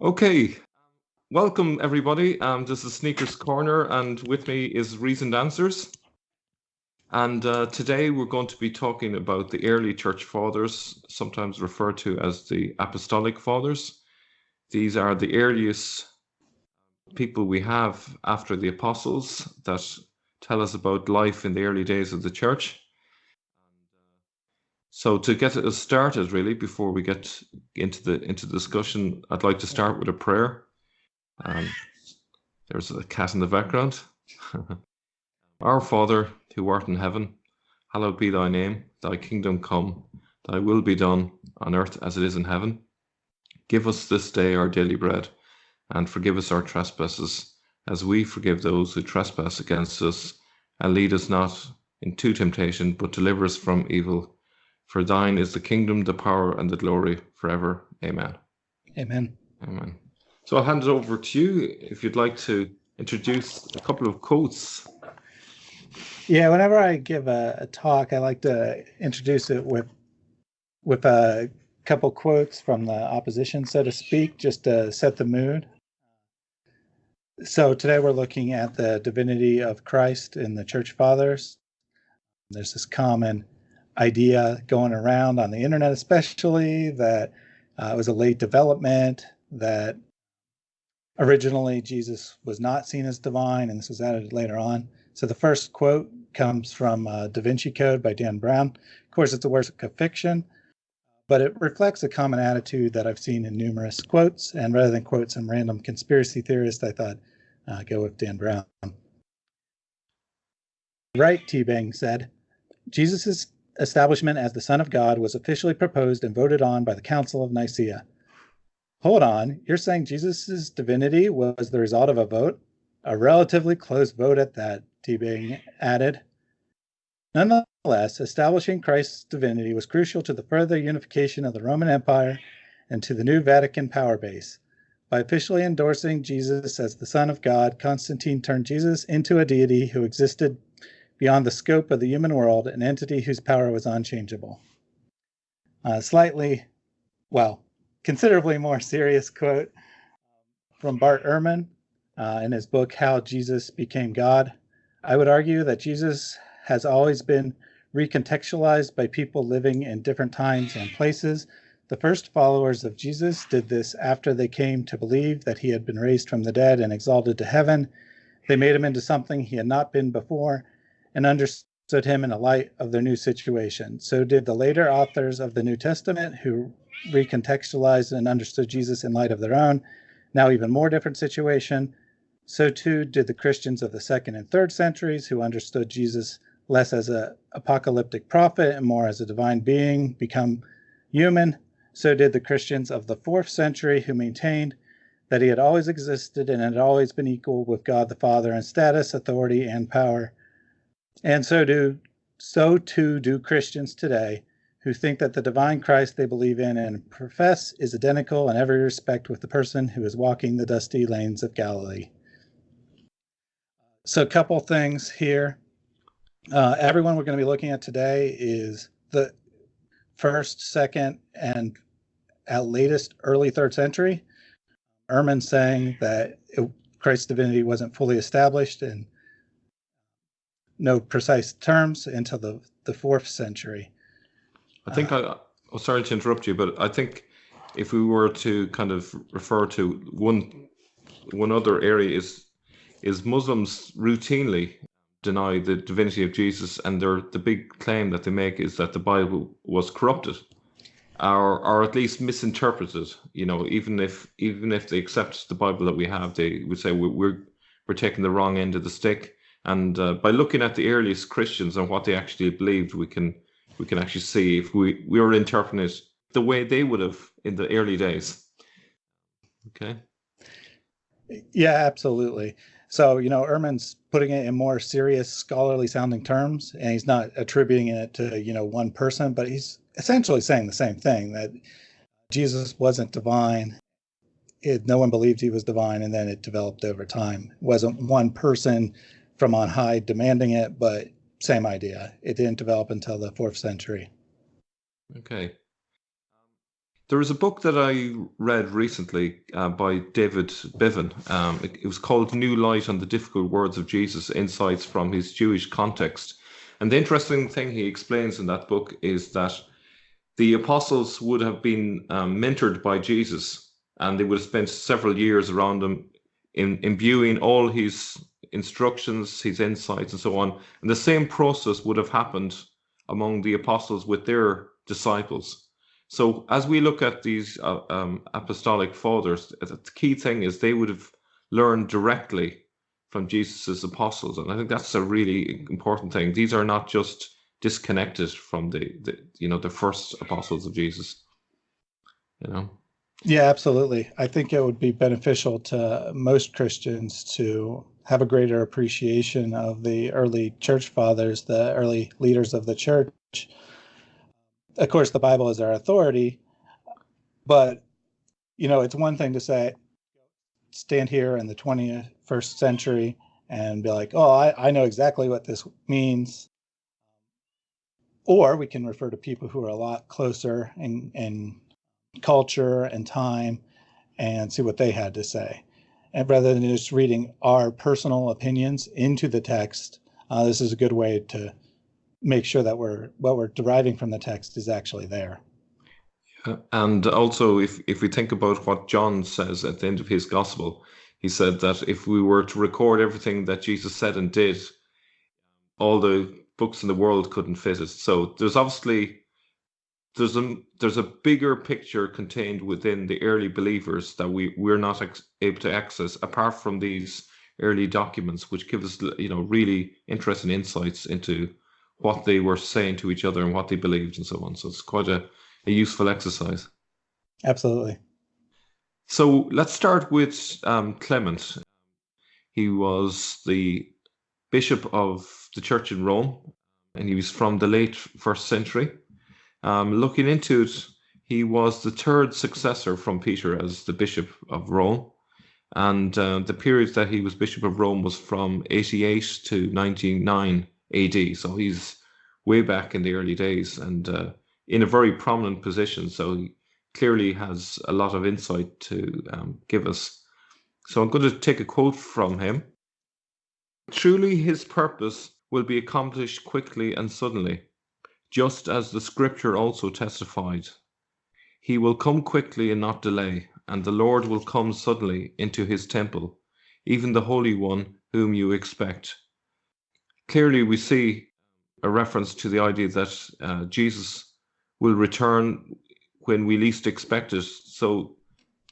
Okay, welcome everybody. Um, this is Sneakers Corner, and with me is Reasoned Answers. And uh, today we're going to be talking about the early church fathers, sometimes referred to as the apostolic fathers. These are the earliest people we have after the apostles that tell us about life in the early days of the church. So to get us started, really, before we get into the into the discussion, I'd like to start with a prayer. Um, there's a cat in the background. Our Father, who art in heaven, hallowed be thy name. Thy kingdom come. Thy will be done on earth as it is in heaven. Give us this day our daily bread, and forgive us our trespasses, as we forgive those who trespass against us. And lead us not into temptation, but deliver us from evil. For thine is the kingdom, the power, and the glory forever. Amen. Amen. Amen. So I'll hand it over to you if you'd like to introduce a couple of quotes. Yeah, whenever I give a, a talk, I like to introduce it with with a couple quotes from the opposition, so to speak, just to set the mood. So today we're looking at the divinity of Christ in the church fathers. There's this common idea going around on the internet, especially that uh, it was a late development, that originally Jesus was not seen as divine, and this was added later on. So the first quote comes from uh, Da Vinci Code by Dan Brown. Of course, it's a work of fiction, but it reflects a common attitude that I've seen in numerous quotes. And rather than quote some random conspiracy theorist, I thought uh, go with Dan Brown. Right, Teabing said, Jesus' establishment as the Son of God was officially proposed and voted on by the Council of Nicaea. Hold on, you're saying Jesus' divinity was the result of a vote? A relatively close vote at that, Teabing added. Nonetheless, establishing Christ's divinity was crucial to the further unification of the Roman Empire and to the new Vatican power base. By officially endorsing Jesus as the Son of God, Constantine turned Jesus into a deity who existed beyond the scope of the human world, an entity whose power was unchangeable. Uh, slightly, well, considerably more serious quote from Bart Ehrman uh, in his book, How Jesus Became God. I would argue that Jesus has always been recontextualized by people living in different times and places. The first followers of Jesus did this after they came to believe that he had been raised from the dead and exalted to heaven. They made him into something he had not been before and understood him in the light of their new situation. So did the later authors of the New Testament who recontextualized and understood Jesus in light of their own, now even more different situation. So too did the Christians of the second and third centuries who understood Jesus less as an apocalyptic prophet and more as a divine being become human. So did the Christians of the fourth century who maintained that he had always existed and had always been equal with God the Father in status, authority, and power. And so do so too do Christians today who think that the divine Christ they believe in and profess is identical in every respect with the person who is walking the dusty lanes of Galilee. So a couple things here. Uh, everyone we're going to be looking at today is the first, second, and at latest early third century. Ehrman saying that it, Christ's divinity wasn't fully established and no precise terms until the, the fourth century. I think uh, I, oh, sorry to interrupt you, but I think if we were to kind of refer to one one other area is is Muslims routinely deny the divinity of Jesus, and their the big claim that they make is that the Bible was corrupted, or or at least misinterpreted. You know, even if even if they accept the Bible that we have, they would say we're we're, we're taking the wrong end of the stick. And uh, by looking at the earliest Christians and what they actually believed, we can we can actually see if we, we were interpreting it the way they would have in the early days. Okay. Yeah, absolutely. So, you know, Ehrman's putting it in more serious scholarly sounding terms, and he's not attributing it to, you know, one person, but he's essentially saying the same thing that Jesus wasn't divine. It, no one believed he was divine, and then it developed over time. It wasn't one person from on high demanding it, but same idea. It didn't develop until the fourth century. Okay. There was a book that I read recently uh, by David Bivin. Um, it, it, was called New Light on the Difficult Words of Jesus Insights from His Jewish Context. And the interesting thing he explains in that book is that the apostles would have been um, mentored by Jesus and they would have spent several years around him in imbuing all his instructions, his insights, and so on. And the same process would have happened among the apostles with their disciples. So as we look at these uh, um, apostolic fathers, the key thing is they would have learned directly from Jesus's apostles, and I think that's a really important thing. These are not just disconnected from the, the you know the first apostles of Jesus. You know. Yeah, absolutely. I think it would be beneficial to most Christians to have a greater appreciation of the early church fathers, the early leaders of the church, of course, the Bible is our authority, but you know, it's one thing to say, stand here in the 21st century and be like, oh, I, I know exactly what this means. Or we can refer to people who are a lot closer in, in culture and time and see what they had to say. And rather than just reading our personal opinions into the text, uh, this is a good way to make sure that we're what we're deriving from the text is actually there. And also, if if we think about what John says at the end of his gospel, he said that if we were to record everything that Jesus said and did, all the books in the world couldn't fit it. So there's obviously there's a there's a bigger picture contained within the early believers that we we're not able to access apart from these early documents, which give us you know really interesting insights into what they were saying to each other and what they believed and so on. So it's quite a, a useful exercise. Absolutely. So let's start with um, Clement. He was the bishop of the church in Rome, and he was from the late first century. Um, looking into it, he was the third successor from Peter as the bishop of Rome. And uh, the period that he was bishop of Rome was from 88 to 99 AD. So he's way back in the early days and uh, in a very prominent position. So he clearly has a lot of insight to um, give us. So I'm going to take a quote from him. Truly, his purpose will be accomplished quickly and suddenly, just as the scripture also testified. He will come quickly and not delay, and the Lord will come suddenly into his temple, even the Holy One whom you expect clearly we see a reference to the idea that uh, Jesus will return when we least expect it. So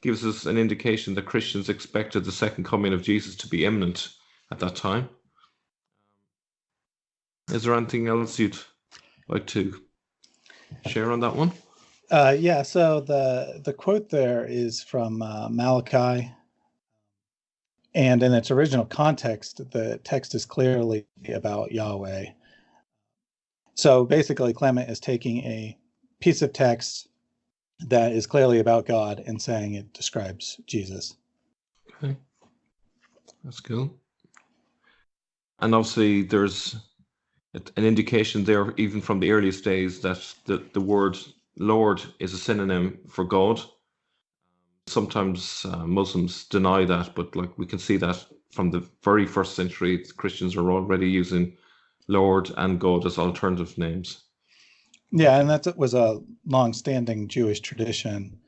gives us an indication that Christians expected the second coming of Jesus to be imminent at that time. Is there anything else you'd like to share on that one? Uh, yeah, so the the quote there is from uh, Malachi and in its original context, the text is clearly about Yahweh. So basically, Clement is taking a piece of text that is clearly about God and saying it describes Jesus. Okay, that's cool. And obviously, there's an indication there, even from the earliest days, that the, the word Lord is a synonym for God sometimes uh, Muslims deny that, but like we can see that from the very first century, Christians are already using Lord and God as alternative names. Yeah, and that was a long-standing Jewish tradition.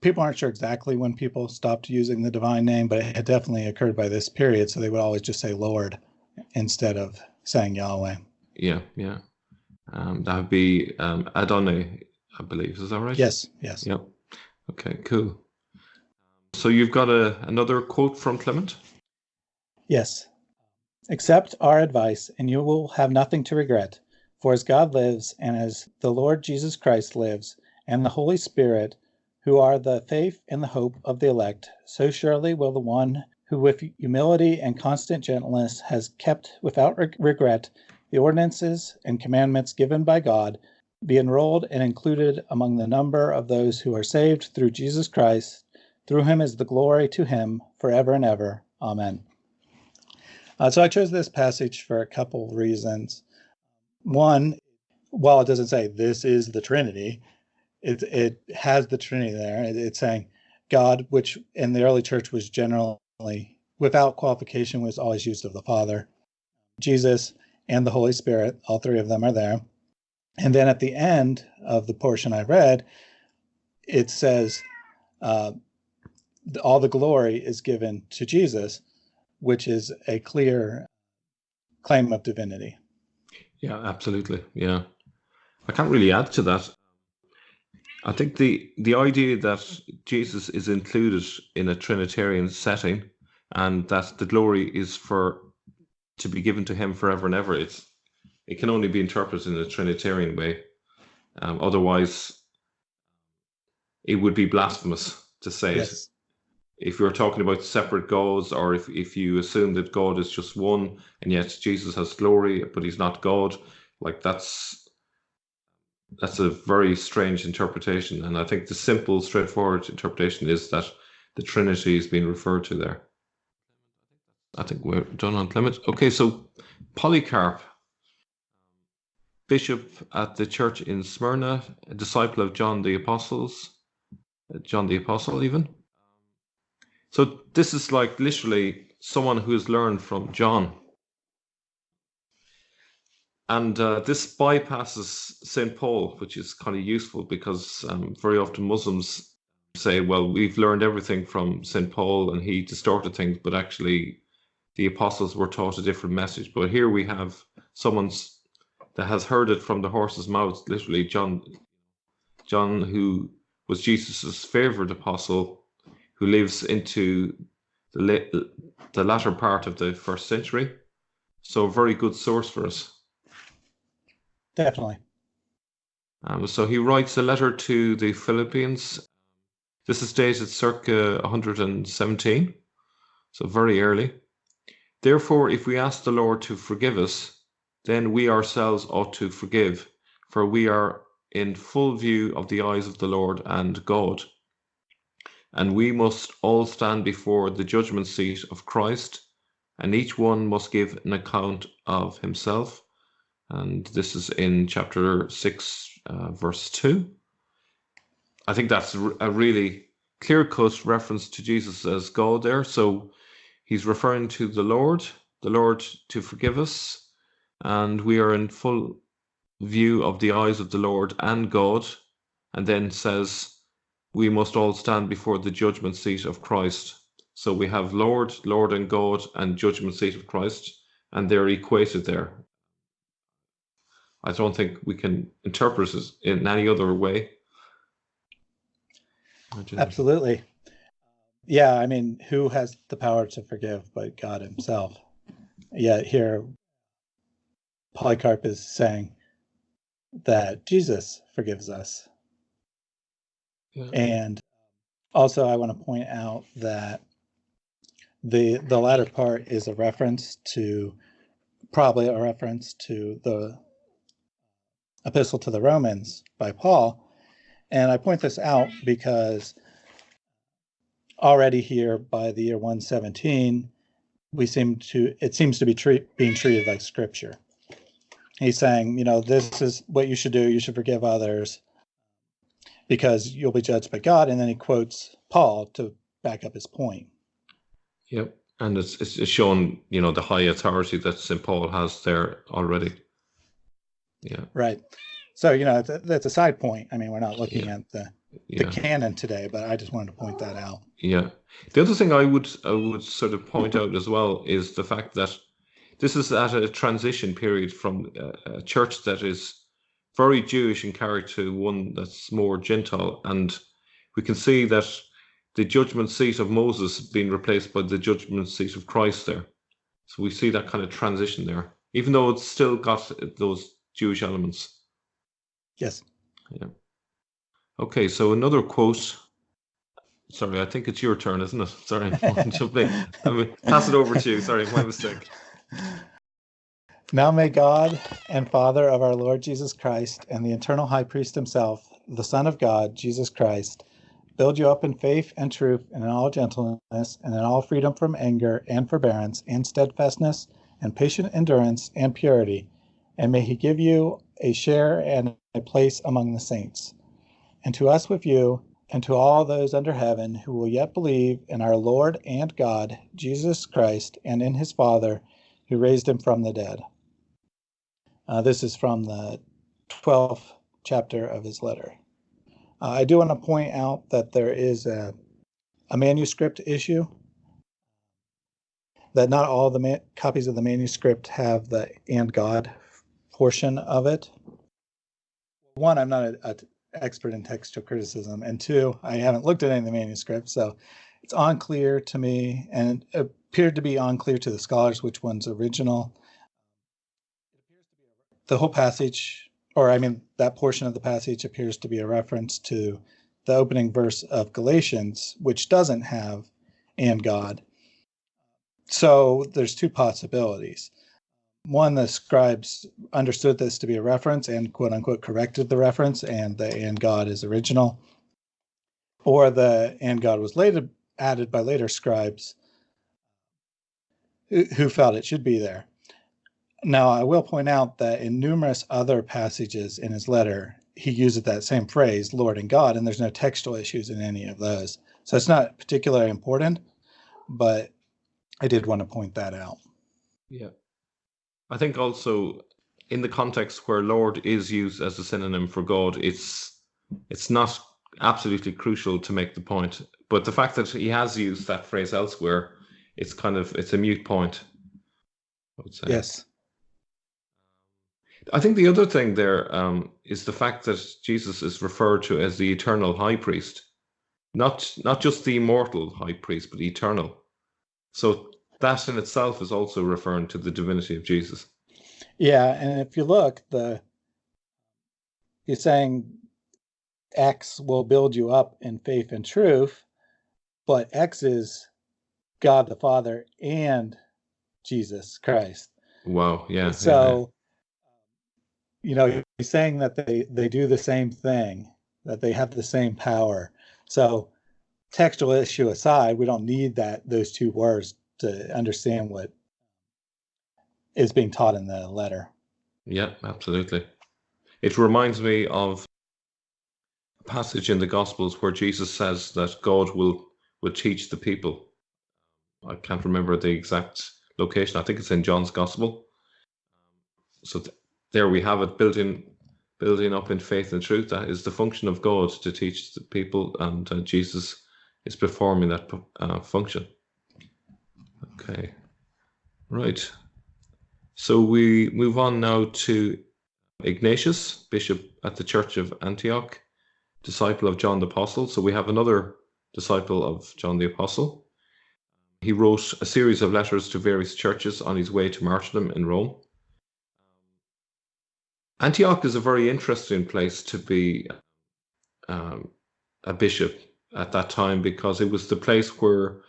People aren't sure exactly when people stopped using the divine name, but it had definitely occurred by this period. So they would always just say Lord instead of saying Yahweh. Yeah, yeah. Um, that would be um, Adonai I believe. Is that right? Yes, yes. Yep. Okay, cool. So you've got a, another quote from Clement? Yes. Accept our advice, and you will have nothing to regret. For as God lives, and as the Lord Jesus Christ lives, and the Holy Spirit, who are the faith and the hope of the elect, so surely will the one who with humility and constant gentleness has kept without regret the ordinances and commandments given by God be enrolled and included among the number of those who are saved through Jesus Christ. Through him is the glory to him forever and ever. Amen. Uh, so I chose this passage for a couple of reasons. One, while it doesn't say this is the Trinity, it it has the Trinity there. It, it's saying God, which in the early church was generally without qualification, was always used of the Father, Jesus, and the Holy Spirit. All three of them are there. And then at the end of the portion I read, it says, uh, all the glory is given to Jesus, which is a clear claim of divinity. Yeah, absolutely. Yeah. I can't really add to that. I think the the idea that Jesus is included in a Trinitarian setting and that the glory is for to be given to him forever and ever, it's it can only be interpreted in a Trinitarian way. Um, otherwise, it would be blasphemous to say yes. it. If you're talking about separate gods, or if, if you assume that God is just one and yet Jesus has glory, but he's not God, like that's that's a very strange interpretation. And I think the simple, straightforward interpretation is that the Trinity is being referred to there. I think we're done on Clement. Okay, so Polycarp, bishop at the church in Smyrna, a disciple of John the Apostles, uh, John the Apostle, even. So this is like literally someone who has learned from John and uh, this bypasses St. Paul, which is kind of useful because um, very often Muslims say, well, we've learned everything from St. Paul and he distorted things, but actually the apostles were taught a different message. But here we have someone that has heard it from the horse's mouth, literally John, John, who was Jesus's favorite apostle, who lives into the, the latter part of the first century. So a very good source for us. Definitely. Um, so he writes a letter to the Philippians. This is dated circa 117, so very early. Therefore, if we ask the Lord to forgive us, then we ourselves ought to forgive, for we are in full view of the eyes of the Lord and God. And we must all stand before the judgment seat of Christ, and each one must give an account of himself and this is in chapter 6, uh, verse 2. I think that's a really clear cut reference to Jesus as God there. So he's referring to the Lord, the Lord to forgive us, and we are in full view of the eyes of the Lord and God, and then says, We must all stand before the judgment seat of Christ. So we have Lord, Lord and God, and judgment seat of Christ, and they're equated there. I don't think we can interpret it in any other way. Absolutely. Yeah, I mean, who has the power to forgive but God Himself? Yet here, Polycarp is saying that Jesus forgives us. Yeah. And also, I want to point out that the the latter part is a reference to probably a reference to the epistle to the Romans by Paul. And I point this out because already here by the year 117, we seem to, it seems to be treat, being treated like scripture. He's saying, you know, this is what you should do. You should forgive others because you'll be judged by God. And then he quotes Paul to back up his point. Yep. And it's, it's shown, you know, the high authority that St. Paul has there already. Yeah. Right. So, you know, that's a, that's a side point. I mean, we're not looking yeah. at the the yeah. canon today, but I just wanted to point that out. Yeah. The other thing I would I would sort of point out as well is the fact that this is at a transition period from a, a church that is very Jewish in character to one that's more Gentile, and we can see that the judgment seat of Moses being replaced by the judgment seat of Christ there. So we see that kind of transition there, even though it's still got those Jewish elements. Yes. Yeah. Okay, so another quote. Sorry, I think it's your turn, isn't it? Sorry, something I would pass it over to you. Sorry, my mistake. Now may God and Father of our Lord Jesus Christ and the eternal high priest himself, the Son of God, Jesus Christ, build you up in faith and truth and in all gentleness and in all freedom from anger and forbearance and steadfastness and patient endurance and purity and may he give you a share and a place among the saints. And to us with you, and to all those under heaven who will yet believe in our Lord and God, Jesus Christ, and in his Father, who raised him from the dead. Uh, this is from the 12th chapter of his letter. Uh, I do want to point out that there is a, a manuscript issue, that not all the copies of the manuscript have the and God portion of it. One, I'm not an expert in textual criticism, and two, I haven't looked at any of the manuscripts, so it's unclear to me, and it appeared to be unclear to the scholars which one's original. The whole passage, or I mean, that portion of the passage appears to be a reference to the opening verse of Galatians, which doesn't have and God. So there's two possibilities one, the scribes understood this to be a reference and quote unquote corrected the reference, and the and God is original. Or the and God was later added by later scribes who felt it should be there. Now, I will point out that in numerous other passages in his letter, he uses that same phrase, Lord and God, and there's no textual issues in any of those. So it's not particularly important, but I did want to point that out. Yeah. I think also in the context where Lord is used as a synonym for God, it's it's not absolutely crucial to make the point. But the fact that he has used that phrase elsewhere, it's kind of it's a mute point. I would say. Yes. I think the other thing there um, is the fact that Jesus is referred to as the eternal high priest, not not just the immortal high priest, but eternal. So that in itself is also referring to the divinity of Jesus. Yeah, and if you look, the you're saying X will build you up in faith and truth, but X is God the Father and Jesus Christ. Wow, yeah. So yeah. you know, he's saying that they they do the same thing, that they have the same power. So textual issue aside, we don't need that those two words to understand what is being taught in the letter. Yeah, absolutely. It reminds me of a passage in the Gospels where Jesus says that God will will teach the people. I can't remember the exact location. I think it's in John's Gospel. So th- there we have it, building building up in faith and truth. That is the function of God to teach the people, and uh, Jesus is performing that uh, function. Okay, right. So we move on now to Ignatius, bishop at the Church of Antioch, disciple of John the Apostle. So we have another disciple of John the Apostle. He wrote a series of letters to various churches on his way to martyrdom in Rome. Antioch is a very interesting place to be um, a bishop at that time because it was the place where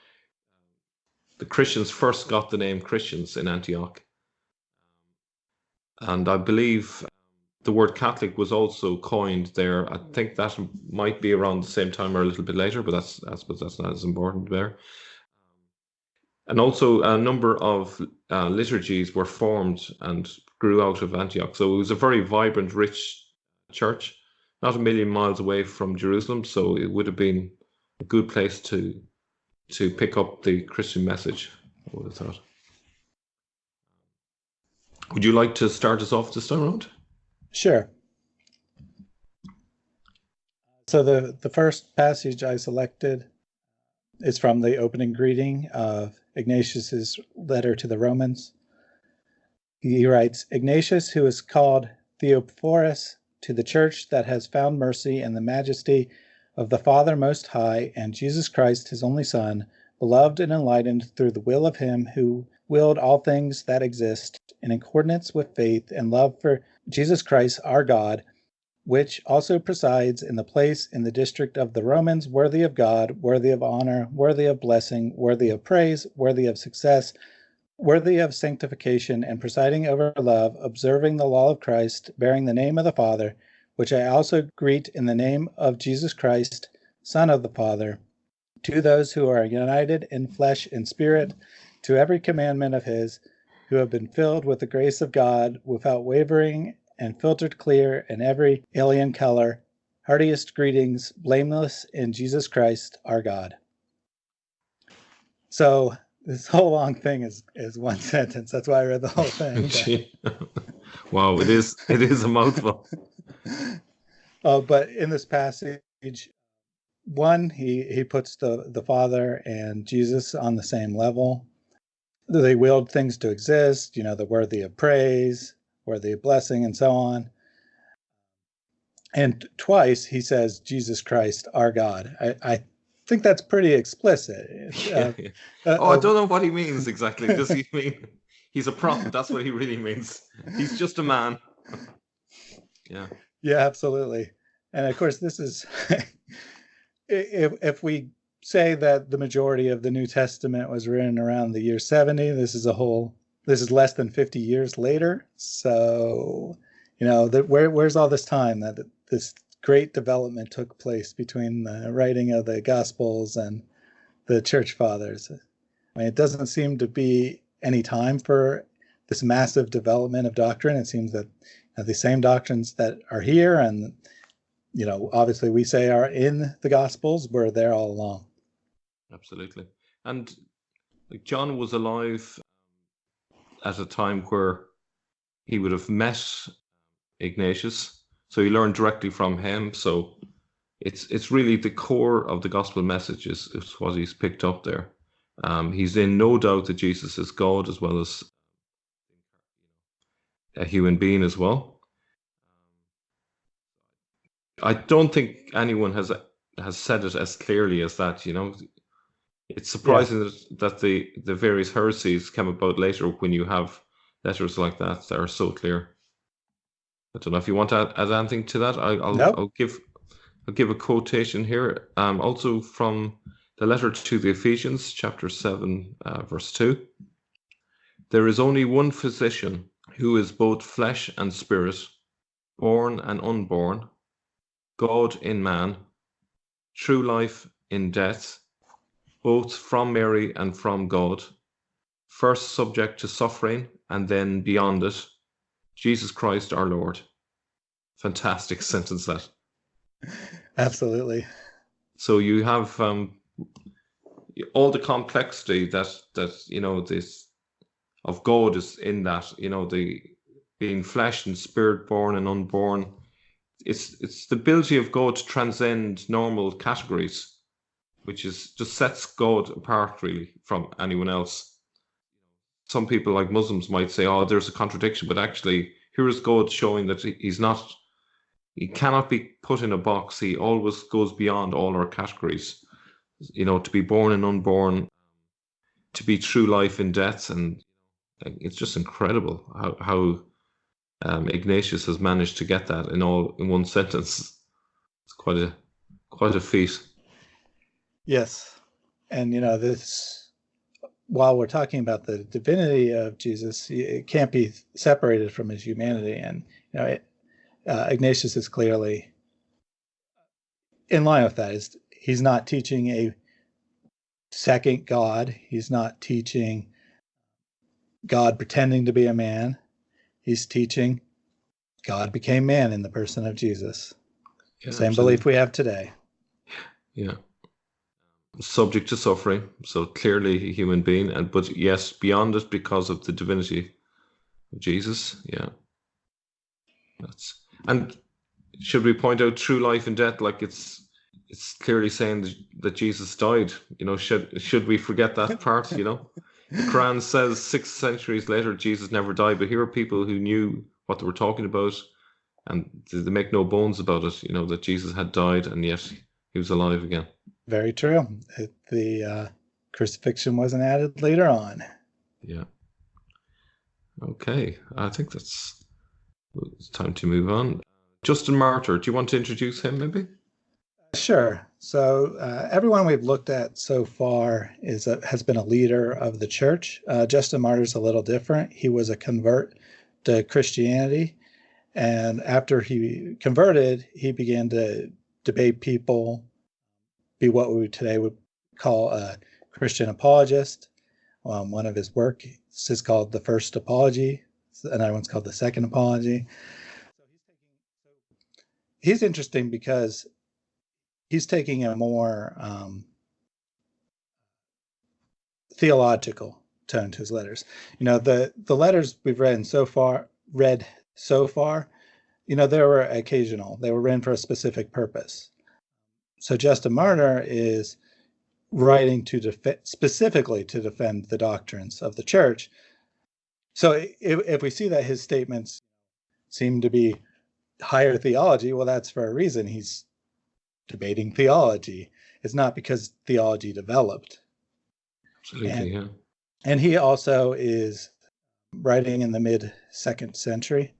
the Christians first got the name Christians in Antioch. And I believe the word Catholic was also coined there. I think that might be around the same time or a little bit later, but that's I suppose that's not as important there. And also, a number of uh, liturgies were formed and grew out of Antioch. So it was a very vibrant, rich church, not a million miles away from Jerusalem. So it would have been a good place to to pick up the Christian message. I would thought. Would you like to start us off this time around? Sure. So the, the first passage I selected is from the opening greeting of Ignatius's letter to the Romans. He writes, Ignatius, who is called Theophorus, to the church that has found mercy in the majesty of the Father Most High and Jesus Christ, his only Son, beloved and enlightened through the will of him who willed all things that exist in accordance with faith and love for Jesus Christ our God, which also presides in the place in the district of the Romans, worthy of God, worthy of honor, worthy of blessing, worthy of praise, worthy of success, worthy of sanctification, and presiding over love, observing the law of Christ, bearing the name of the Father which I also greet in the name of Jesus Christ, Son of the Father, to those who are united in flesh and spirit, to every commandment of his, who have been filled with the grace of God without wavering and filtered clear in every alien color. Heartiest greetings, blameless in Jesus Christ, our God. So this whole long thing is is one sentence. That's why I read the whole thing. wow, it is it is a mouthful. Uh, but in this passage, one he he puts the the Father and Jesus on the same level. They willed things to exist. You know, the worthy of praise, worthy of blessing, and so on. And twice he says, "Jesus Christ, our God." I, I think that's pretty explicit. Uh, yeah, Uh, oh, I don't know what he means exactly. Does he mean he's a prophet? That's what he really means. He's just a man. yeah. Yeah, absolutely. And of course, this is if if we say that the majority of the New Testament was written around the year 70, this is a whole this is less than 50 years later. So, you know, that where where's all this time that this great development took place between the writing of the Gospels and the church fathers. I mean, it doesn't seem to be any time for this massive development of doctrine. It seems that the same doctrines that are here and, you know, obviously we say are in the Gospels were there all along. Absolutely. And John was alive at a time where he would have met Ignatius so he learned directly from him. So it's it's really the core of the gospel message is, is what he's picked up there. Um, he's in no doubt that Jesus is God as well as a human being as well. I don't think anyone has has said it as clearly as that. You know, it's surprising yeah. that, that the the various heresies come about later when you have letters like that that are so clear. I don't know if you want to add, add anything to that. I, will. I'll give I'll give a quotation here, um, also from the letter to the Ephesians, chapter seven, uh, verse two. There is only one physician who is both flesh and spirit, born and unborn, God in man, true life in death, both from Mary and from God, first subject to suffering and then beyond it Jesus Christ our Lord. Fantastic sentence that. Absolutely. So you have um, all the complexity that that you know this of God is in that you know the being flesh and spirit born and unborn. It's it's the ability of God to transcend normal categories, which is just sets God apart really from anyone else some people like Muslims might say, "Oh, there's a contradiction," but actually, here is God showing that he's not, he cannot be put in a box. He always goes beyond all our categories. You know, to be born and unborn, to be true life in death, and it's just incredible how how um, Ignatius has managed to get that in all in one sentence. It's quite a quite a feat. Yes, and you know this while we're talking about the divinity of Jesus, it can't be separated from his humanity. And you know, it, uh, Ignatius is clearly in line with that. Is he's not teaching a second God. He's not teaching God pretending to be a man. He's teaching God became man in the person of Jesus. Yeah, Same absolutely. belief we have today. Yeah subject to suffering, so clearly a human being, and but yes, beyond it because of the divinity of Jesus. Yeah, that's and should we point out true life and death? Like it's it's clearly saying that Jesus died. You know, should should we forget that part? You know, Quran says six centuries later Jesus never died, but here are people who knew what they were talking about, and they make no bones about it. You know that Jesus had died, and yet he was alive again. Very true. The uh, crucifixion wasn't added later on. Yeah. Okay, I think that's it's time to move on. Justin Martyr, do you want to introduce him maybe? Sure. So uh, everyone we've looked at so far is a, has been a leader of the church. Uh, Justin Martyr is a little different. He was a convert to Christianity, and after he converted, he began to debate people be what we today would call a Christian apologist. um, one of his work. Is called the First Apology. Another one's called the Second Apology. He's interesting because he's taking a more um, theological tone to his letters. You know, the the letters we've read so far read so far, you know, they were occasional. They were written for a specific purpose. So Justin Martyr is writing to specifically to defend the doctrines of the church. So if, if we see that his statements seem to be higher theology, well, that's for a reason. He's debating theology. It's not because theology developed. Absolutely, And- yeah. And he also is writing in the mid second century,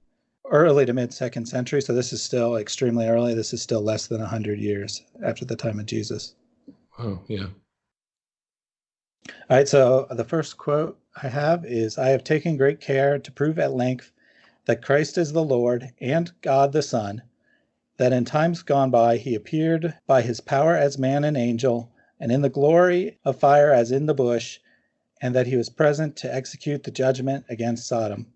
early to mid second century. So this is still extremely early. This is still less than 100 years after the time of Jesus. Oh, yeah. All right, so the first quote I have is I have taken great care to prove at length that Christ is the Lord and God the Son, that in times gone by he appeared by his power as man and angel, and in the glory of fire as in the bush, and that he was present to execute the judgment against Sodom.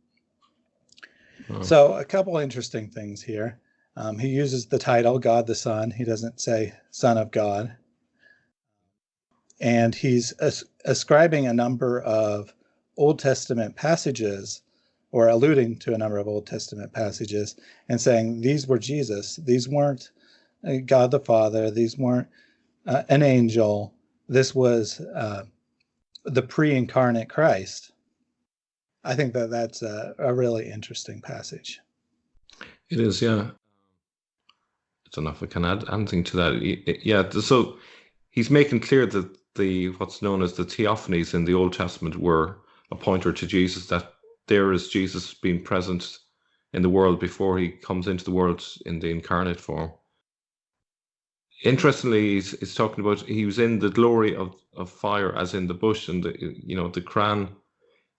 Oh, So, a couple interesting things here. Um, he uses the title God the Son. He doesn't say Son of God. And he's as- ascribing a number of Old Testament passages or alluding to a number of Old Testament passages and saying these were Jesus. These weren't uh, God the Father. These weren't uh, an angel. This was uh, the pre incarnate Christ. I think that that's a, a really interesting passage. It is, yeah. I don't know if I can add anything to that. Yeah, so he's making clear that the what's known as the theophanies in the Old Testament were a pointer to Jesus, that there is Jesus being present in the world before he comes into the world in the incarnate form. Interestingly, he's, he's talking about he was in the glory of, of fire as in the bush, and the, you know the Quran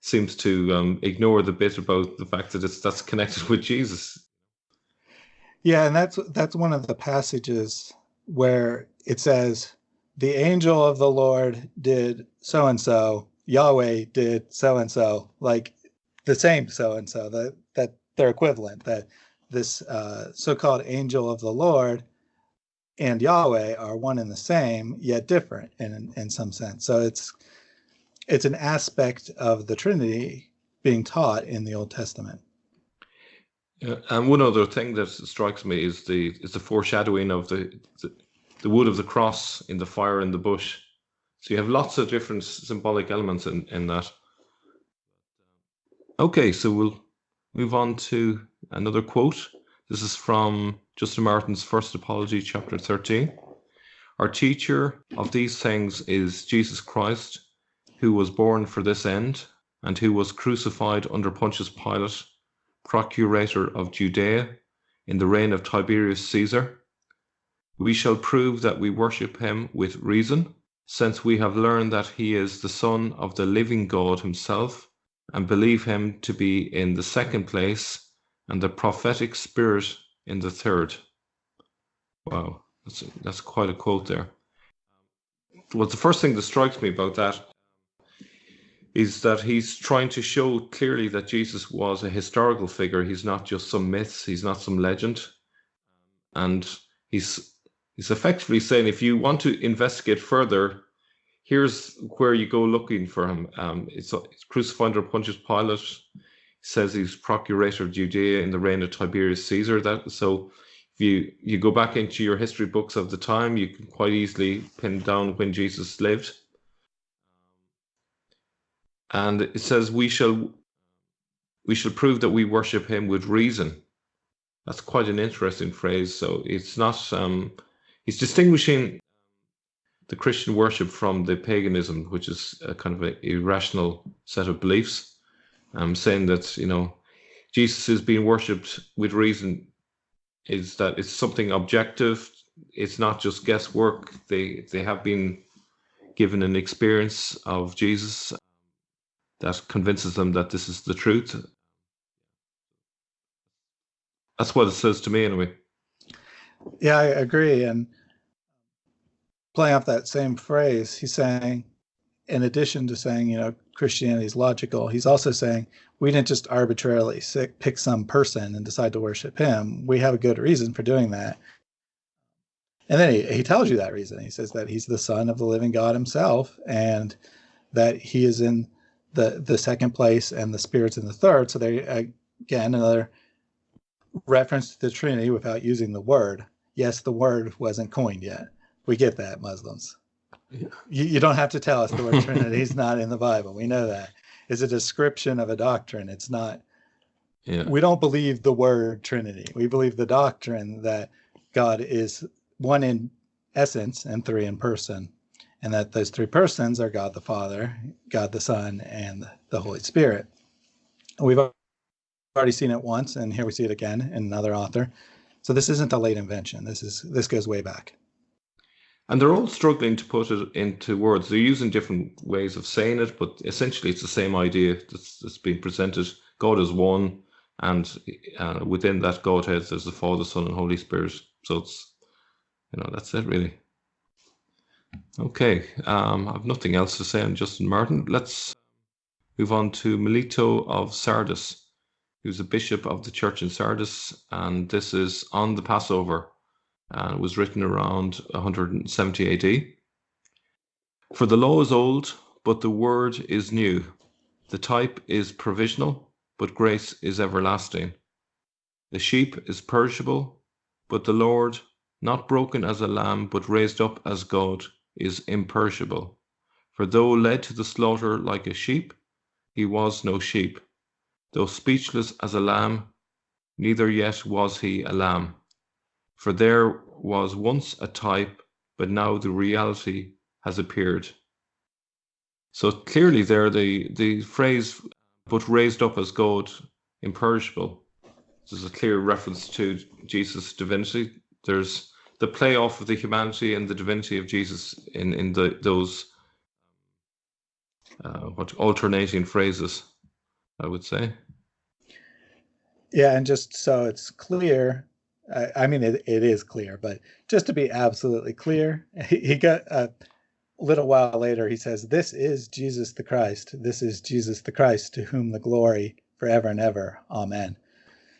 seems to um, ignore the bit about the fact that it's that's connected with Jesus. Yeah, and that's that's one of the passages where it says the angel of the Lord did so and so, Yahweh did so and so, like the same so and so, that that they're equivalent, that this uh, so-called angel of the Lord and Yahweh are one and the same, yet different in in some sense. So it's it's an aspect of the Trinity being taught in the Old Testament. Yeah, and one other thing that strikes me is the is the foreshadowing of the, the the wood of the cross in the fire in the bush. So you have lots of different symbolic elements in, in that. Okay, so we'll move on to another quote. This is from Justin Martyr's First Apology, chapter 13. Our teacher of these things is Jesus Christ, who was born for this end, and who was crucified under Pontius Pilate procurator of Judea in the reign of Tiberius Caesar. We shall prove that we worship him with reason, since we have learned that he is the Son of the living God himself, and believe him to be in the second place, and the prophetic spirit in the third. Wow, that's, that's quite a quote there. Well, the first thing that strikes me about that is that he's trying to show clearly that Jesus was a historical figure. He's not just some myths. He's not some legend, and he's he's effectively saying if you want to investigate further, here's where you go looking for him. Um, it's, it's crucified under Pontius Pilate. Says he's procurator of Judea in the reign of Tiberius Caesar. That so. If you, you go back into your history books of the time, you can quite easily pin down when Jesus lived and it says we shall we shall prove that we worship him with reason that's quite an interesting phrase so it's not um he's distinguishing the christian worship from the paganism which is a kind of an irrational set of beliefs um saying that you know jesus is being worshipped with reason is that it's something objective it's not just guesswork they they have been given an experience of jesus that convinces them that this is the truth. That's what it says to me, anyway. Yeah, I agree. And playing off that same phrase, he's saying in addition to saying, you know, Christianity is logical, he's also saying we didn't just arbitrarily pick some person and decide to worship him. We have a good reason for doing that. And then he, he tells you that reason. He says that he's the son of the living God himself and that he is in the, the second place and the spirit's in the third. So they, again, another reference to the Trinity without using the word. Yes, the word wasn't coined yet. We get that, Muslims. Yeah. You, you don't have to tell us the word Trinity is not in the Bible. We know that. It's a description of a doctrine. It's not. Yeah. We don't believe the word Trinity. We believe the doctrine that God is one in essence and three in person, and that those three persons are God the Father, God the Son, and the Holy Spirit. We've already seen it once, and here we see it again in another author. So this isn't a late invention. This is this goes way back. And they're all struggling to put it into words. They're using different ways of saying it, but essentially it's the same idea that's, that's being presented. God is one, and uh, within that Godhead, there's the Father, Son, and Holy Spirit. So it's, you know, that's it really. Okay, um, I have nothing else to say on Justin Martyr. Let's move on to Melito of Sardis. Was a bishop of the church in Sardis, and this is on the Passover, and was written around 170 AD. For the law is old, but the word is new. The type is provisional, but grace is everlasting. The sheep is perishable, but the Lord, not broken as a lamb, but raised up as God, is imperishable. For though led to the slaughter like a sheep, he was no sheep Though speechless as a lamb, neither yet was he a lamb. For there was once a type, but now the reality has appeared. So clearly, there the the phrase "but raised up as God, imperishable." There's a clear reference to Jesus' divinity. There's the play off of the humanity and the divinity of Jesus in in the those uh, what alternating phrases. I would say. Yeah, and just so it's clear, I, mean, it, it is clear, but just to be absolutely clear, he, he got a little while later, he says, This is Jesus the Christ. This is Jesus the Christ, to whom the glory forever and ever. Amen.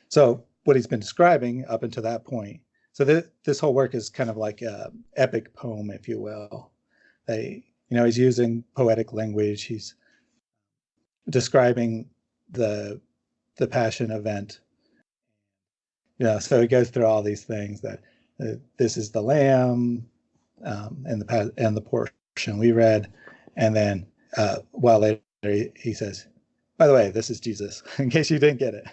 So, what he's been describing up until that point. So, th- this whole work is kind of like a epic poem, if you will. They, you know, he's using poetic language. He's describing the the passion event. Know, so it goes through all these things that uh, this is the lamb, um, and the and the portion we read, and then uh, while later he, he says, "By the way, this is Jesus." in case you didn't get it.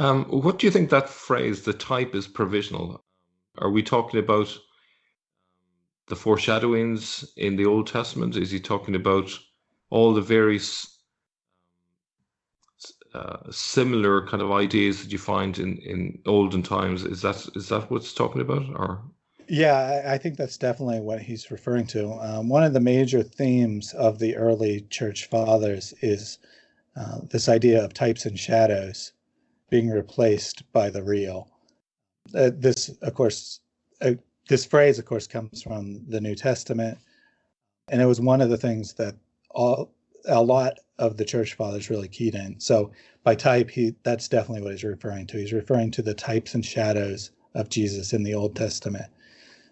Um, what do you think that phrase, "the type is provisional"? Are we talking about the foreshadowings in the Old Testament? Is he talking about all the various uh, similar kind of ideas that you find in in olden times. Is that is that what's talking about, or? Yeah, I think that's definitely what he's referring to. Um, one of the major themes of the early church fathers is uh, this idea of types and shadows being replaced by the real. Uh, this, of course, uh, this phrase, of course, comes from the New Testament, and it was one of the things that all a lot of the church fathers really keyed in. So by type, he that's definitely what he's referring to. He's referring to the types and shadows of Jesus in the Old Testament.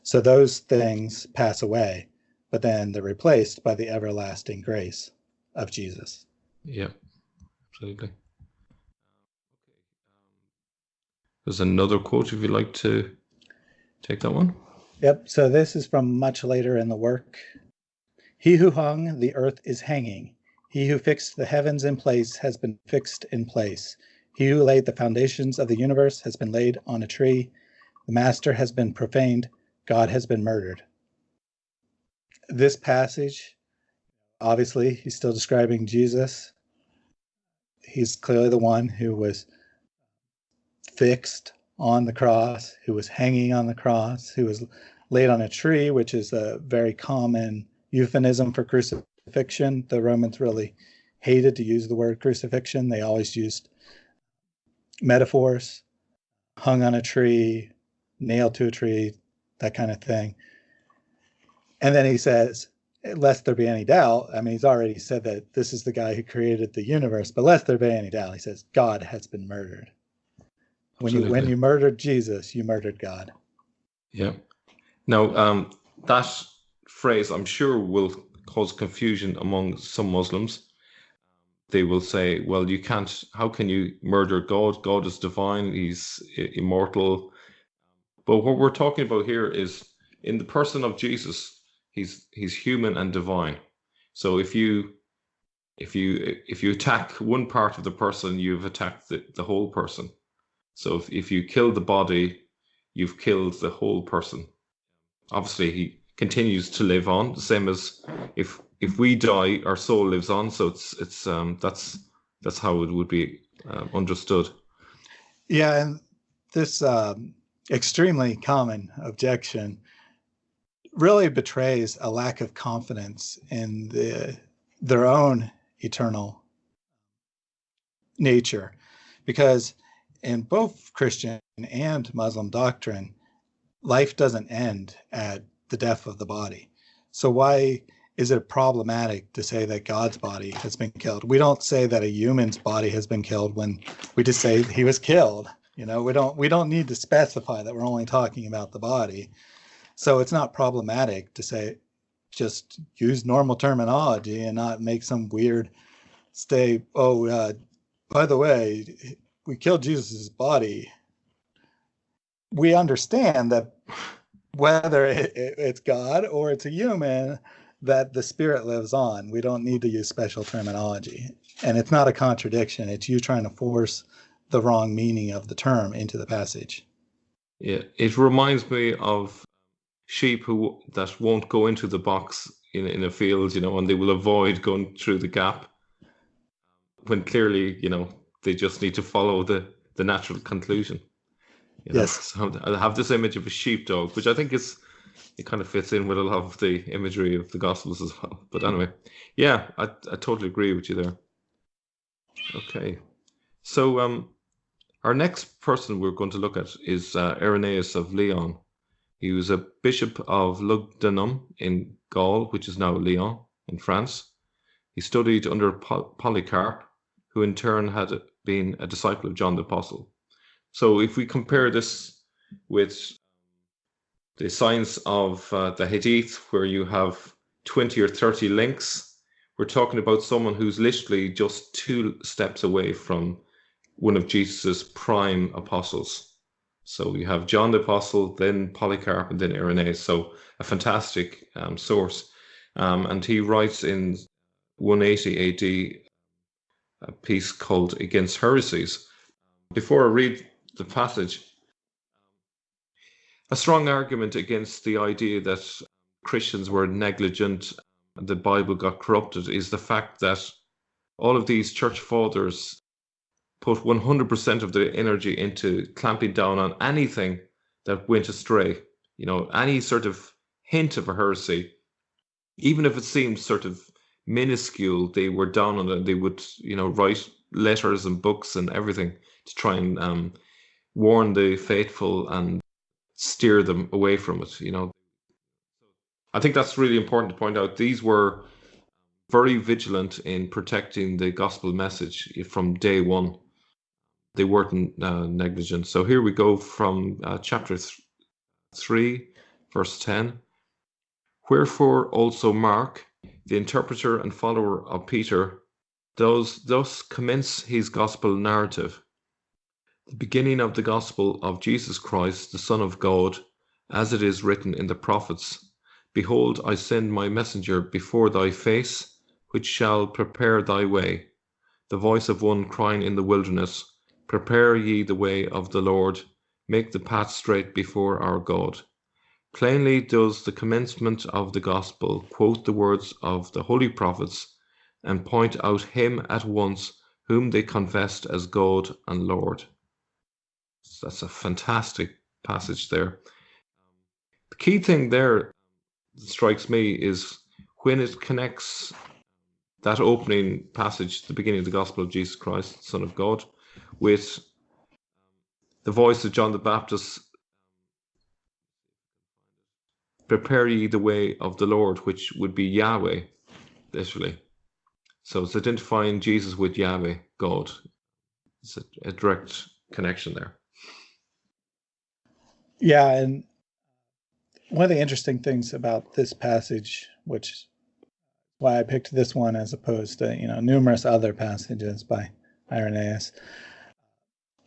So those things pass away, but then they're replaced by the everlasting grace of Jesus. Yeah, absolutely. There's another quote if you'd like to take that one. Yep. So this is from much later in the work. He who hung the earth is hanging. He who fixed the heavens in place has been fixed in place. He who laid the foundations of the universe has been laid on a tree. The master has been profaned. God has been murdered. This passage, obviously, he's still describing Jesus. He's clearly the one who was fixed on the cross, who was hanging on the cross, who was laid on a tree, which is a very common euphemism for crucifixion crucifixion. The Romans really hated to use the word crucifixion. They always used metaphors, hung on a tree, nailed to a tree, that kind of thing. And then he says, lest there be any doubt, I mean, he's already said that this is the guy who created the universe, but lest there be any doubt, he says, God has been murdered. When you when you murdered Jesus, you murdered God. Yeah. Now, um, that phrase, I'm sure, will cause confusion among some Muslims. They will say, "Well, you can't. How can you murder God? God is divine. He's immortal." But what we're talking about here is in the person of Jesus. He's he's human and divine. So if you if you if you attack one part of the person, you've attacked the, the whole person. So if, if you kill the body, you've killed the whole person. Obviously, he continues to live on, the same as if if we die, our soul lives on. So it's it's um that's that's how it would be um, understood. Yeah, and this um, extremely common objection really betrays a lack of confidence in the their own eternal nature, because in both Christian and Muslim doctrine, life doesn't end at the death of the body. So why is it problematic to say that God's body has been killed? We don't say that a human's body has been killed when we just say he was killed. You know, we don't we don't need to specify that we're only talking about the body. So it's not problematic to say just use normal terminology and not make some weird stay oh uh, by the way we killed Jesus' body, we understand that whether it, it, it's God or it's a human, that the spirit lives on. We don't need to use special terminology. And it's not a contradiction. It's you trying to force the wrong meaning of the term into the passage. Yeah, it reminds me of sheep who that won't go into the box in in a field, you know, and they will avoid going through the gap when clearly, you know, they just need to follow the the natural conclusion. You know? Yes. So I have this image of a sheepdog, which I think is it kind of fits in with a lot of the imagery of the Gospels as well. But anyway, yeah, I I totally agree with you there. Okay, so um, our next person we're going to look at is uh, Irenaeus of Lyon. He was a bishop of Lugdunum in Gaul, which is now Lyon in France. He studied under Polycarp, who in turn had been a disciple of John the Apostle. So if we compare this with the science of uh, the Hadith, where you have 20 or 30 links, we're talking about someone who's literally just two steps away from one of Jesus's prime apostles. So you have John the Apostle, then Polycarp, and then Irenaeus. So a fantastic um, source. Um, and he writes in 180 AD a piece called Against Heresies. Before I read the passage, a strong argument against the idea that Christians were negligent and the Bible got corrupted is the fact that all of these church fathers put 100% of their energy into clamping down on anything that went astray. You know, any sort of hint of a heresy, even if it seemed sort of minuscule, they were down on it. They would, you know, write letters and books and everything to try and um, warn the faithful and steer them away from it. You know, I think that's really important to point out. These were very vigilant in protecting the gospel message from day one. They weren't uh, negligent. So here we go from uh, chapter th- 3, verse 10. Wherefore also Mark, the interpreter and follower of Peter, does thus commence his gospel narrative. The beginning of the gospel of Jesus Christ, the Son of God, as it is written in the prophets Behold, I send my messenger before thy face, which shall prepare thy way. The voice of one crying in the wilderness, Prepare ye the way of the Lord, make the path straight before our God. Plainly does the commencement of the Gospel quote the words of the holy prophets and point out him at once whom they confessed as God and Lord. That's a fantastic passage there. The key thing there strikes me is when it connects that opening passage, the beginning of the Gospel of Jesus Christ, Son of God, with the voice of John the Baptist prepare ye the way of the Lord, which would be Yahweh, literally. So it's identifying Jesus with Yahweh, God. It's a, a direct connection there. Yeah, and one of the interesting things about this passage, which why I picked this one as opposed to you know numerous other passages by Irenaeus,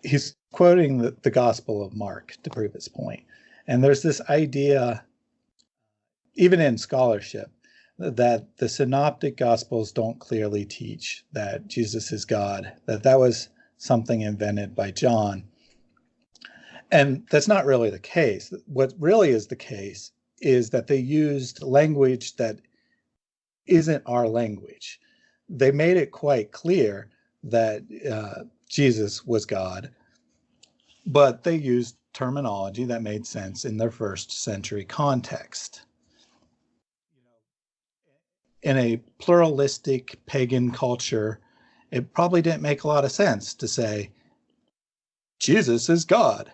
he's quoting the, the Gospel of Mark to prove his point. And there's this idea, even in scholarship, that the synoptic gospels don't clearly teach that Jesus is God, that that was something invented by John. And that's not really the case. What really is the case is that they used language that isn't our language. They made it quite clear that uh, Jesus was God, but they used terminology that made sense in their first century context. In a pluralistic pagan culture, it probably didn't make a lot of sense to say, Jesus is God.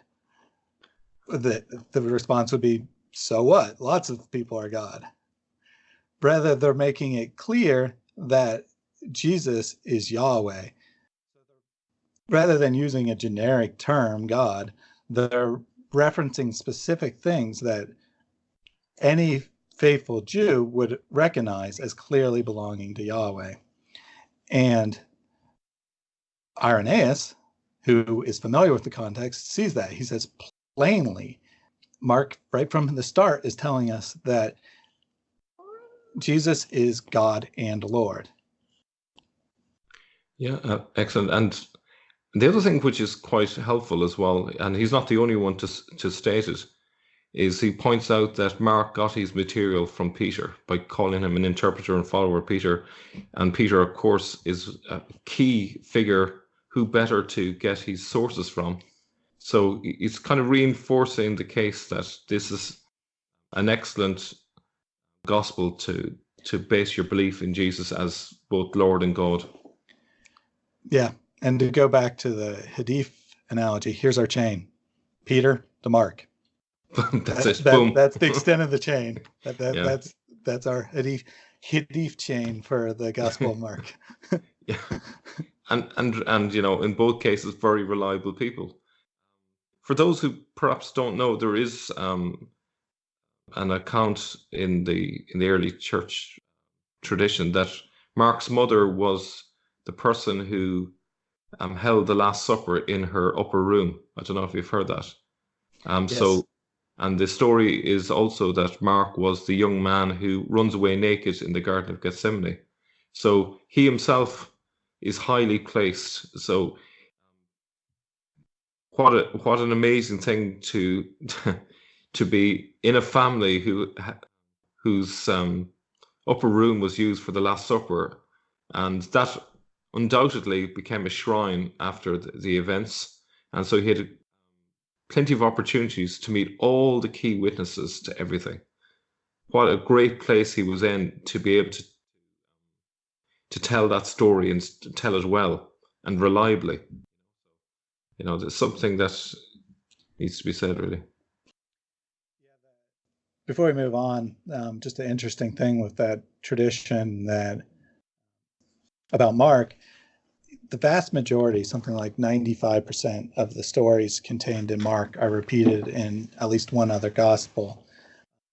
The, the response would be, so what? Lots of people are God. Rather, they're making it clear that Jesus is Yahweh. Rather than using a generic term, God, they're referencing specific things that any faithful Jew would recognize as clearly belonging to Yahweh. And Irenaeus, who is familiar with the context, sees that. He says plainly, Mark, right from the start, is telling us that Jesus is God and Lord. Yeah, uh, excellent. And the other thing which is quite helpful as well, and he's not the only one to, to state it, is he points out that Mark got his material from Peter by calling him an interpreter and follower Peter. And Peter, of course, is a key figure who better to get his sources from. So it's kind of reinforcing the case that this is an excellent gospel to to base your belief in Jesus as both Lord and God. Yeah, and to go back to the Hadith analogy, here's our chain: Peter to Mark. that's that, it. that, Boom. That's the extent of the chain. That, that Yeah. That's that's our Hadith, Hadith chain for the Gospel of Mark. yeah. And and and you know, in both cases, very reliable people. For those who perhaps don't know, there is um, an account in the in the early church tradition that Mark's mother was the person who um, held the Last Supper in her upper room. I don't know if you've heard that. Um, Yes. So, and the story is also that Mark was the young man who runs away naked in the Garden of Gethsemane. So he himself is highly placed. So what a what an amazing thing to to be in a family who whose um, upper room was used for the Last Supper, and that undoubtedly became a shrine after the, the events. And so he had plenty of opportunities to meet all the key witnesses to everything. What a great place he was in to be able to to tell that story and tell it well and reliably. You know, there's something that needs to be said, really. Before we move on, um, just an interesting thing with that tradition that about Mark, the vast majority, something like 95% of the stories contained in Mark are repeated in at least one other gospel.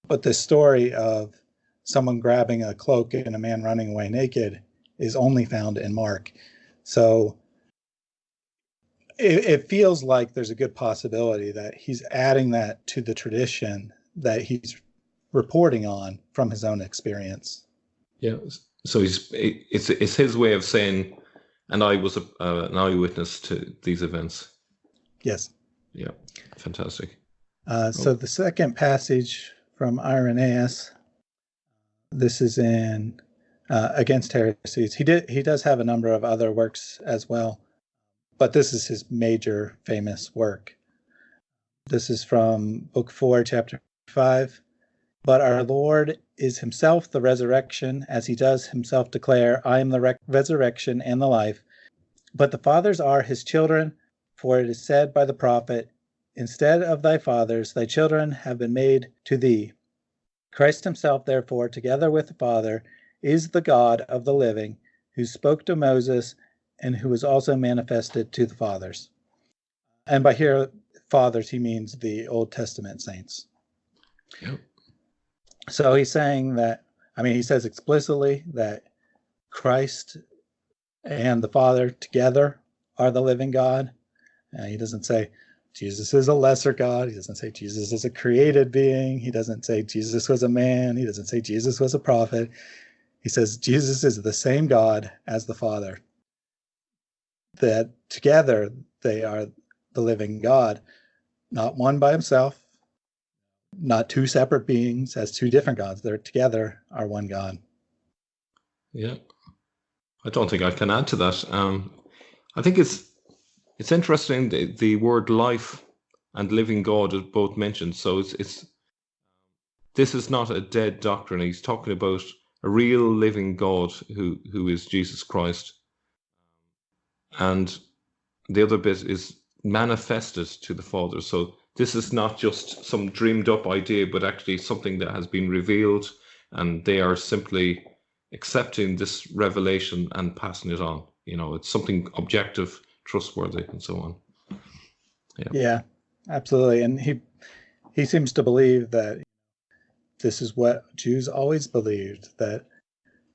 But the story of someone grabbing a cloak and a man running away naked is only found in Mark. So it, it feels like there's a good possibility that he's adding that to the tradition that he's reporting on from his own experience. Yeah. So he's it- it's it's his way of saying, and I was a, uh, an eyewitness to these events. Yes. Yeah, fantastic. Uh, so the second passage from Irenaeus, this is in uh, Against Heresies. He did he does have a number of other works as well, but this is his major famous work. This is from Book Four, Chapter Five. But our Lord is Himself the resurrection, as He does Himself declare, "I am the rec- resurrection and the life." But the fathers are His children, for it is said by the prophet, Instead of thy fathers, thy children have been made to thee. Christ himself, therefore, together with the Father, is the God of the living, who spoke to Moses and who was also manifested to the fathers. And by here, fathers, he means the Old Testament saints. Yep. So he's saying that, I mean, he says explicitly that Christ and the Father together are the living God. Uh, he doesn't say Jesus is a lesser God. He doesn't say Jesus is a created being. He doesn't say Jesus was a man. He doesn't say Jesus was a prophet. He says Jesus is the same God as the Father. That together they are the living God, not one by himself, not two separate beings as two different gods. They're together are one God. Yeah. I don't think I can add to that. Um, I think it's it's interesting the, the word life and living God is both mentioned. So it's it's this is not a dead doctrine. He's talking about a real living God who who is Jesus Christ. And the other bit is manifested to the Father. So this is not just some dreamed up idea, but actually something that has been revealed, and they are simply accepting this revelation and passing it on. You know, it's something objective, trustworthy, and so on. Yeah. Yeah, absolutely. And he he seems to believe that this is what Jews always believed that,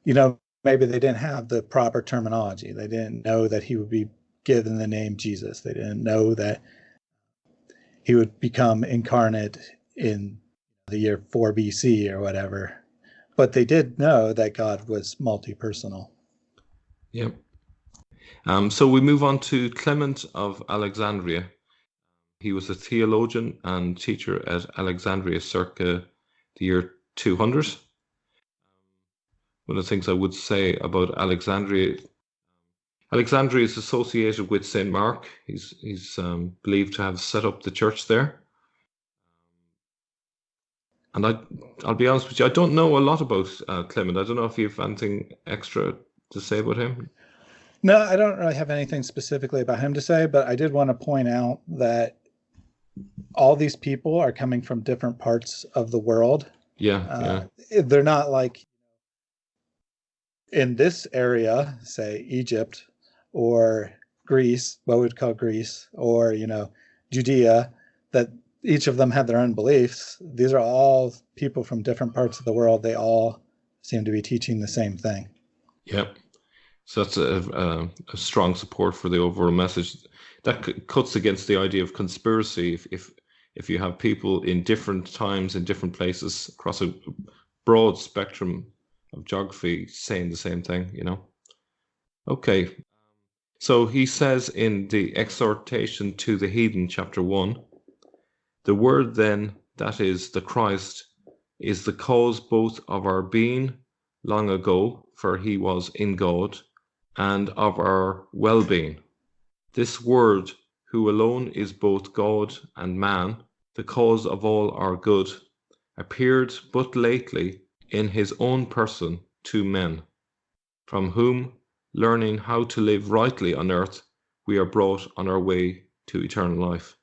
you know, maybe they didn't have the proper terminology. They didn't know that he would be given the name Jesus. They didn't know that he would become incarnate in the year 4 BC or whatever. But they did know that God was multi personal. Yep. Um, so we move on to Clement of Alexandria. He was a theologian and teacher at Alexandria circa the year 200. One of the things I would say about Alexandria Alexandria is associated with St. Mark. He's, he's um, believed to have set up the church there. And I, I'll be honest with you, I don't know a lot about uh, Clement. I don't know if you have anything extra to say about him. No, I don't really have anything specifically about him to say, but I did want to point out that all these people are coming from different parts of the world. Yeah, uh, yeah. They're not like in this area, say Egypt, or Greece, what we'd call Greece, or you know, Judea, that each of them had their own beliefs. These are all people from different parts of the world. They all seem to be teaching the same thing. Yep. So that's a, a, a strong support for the overall message. That c- cuts against the idea of conspiracy. If, if if you have people in different times in different places across a broad spectrum of geography saying the same thing, you know. Okay, so he says in the exhortation to the heathen, chapter 1, the word then, that is the Christ, is the cause both of our being long ago, for he was in God, and of our well being. This word, who alone is both God and man, the cause of all our good, appeared but lately in his own person to men, from whom learning how to live rightly on earth, we are brought on our way to eternal life.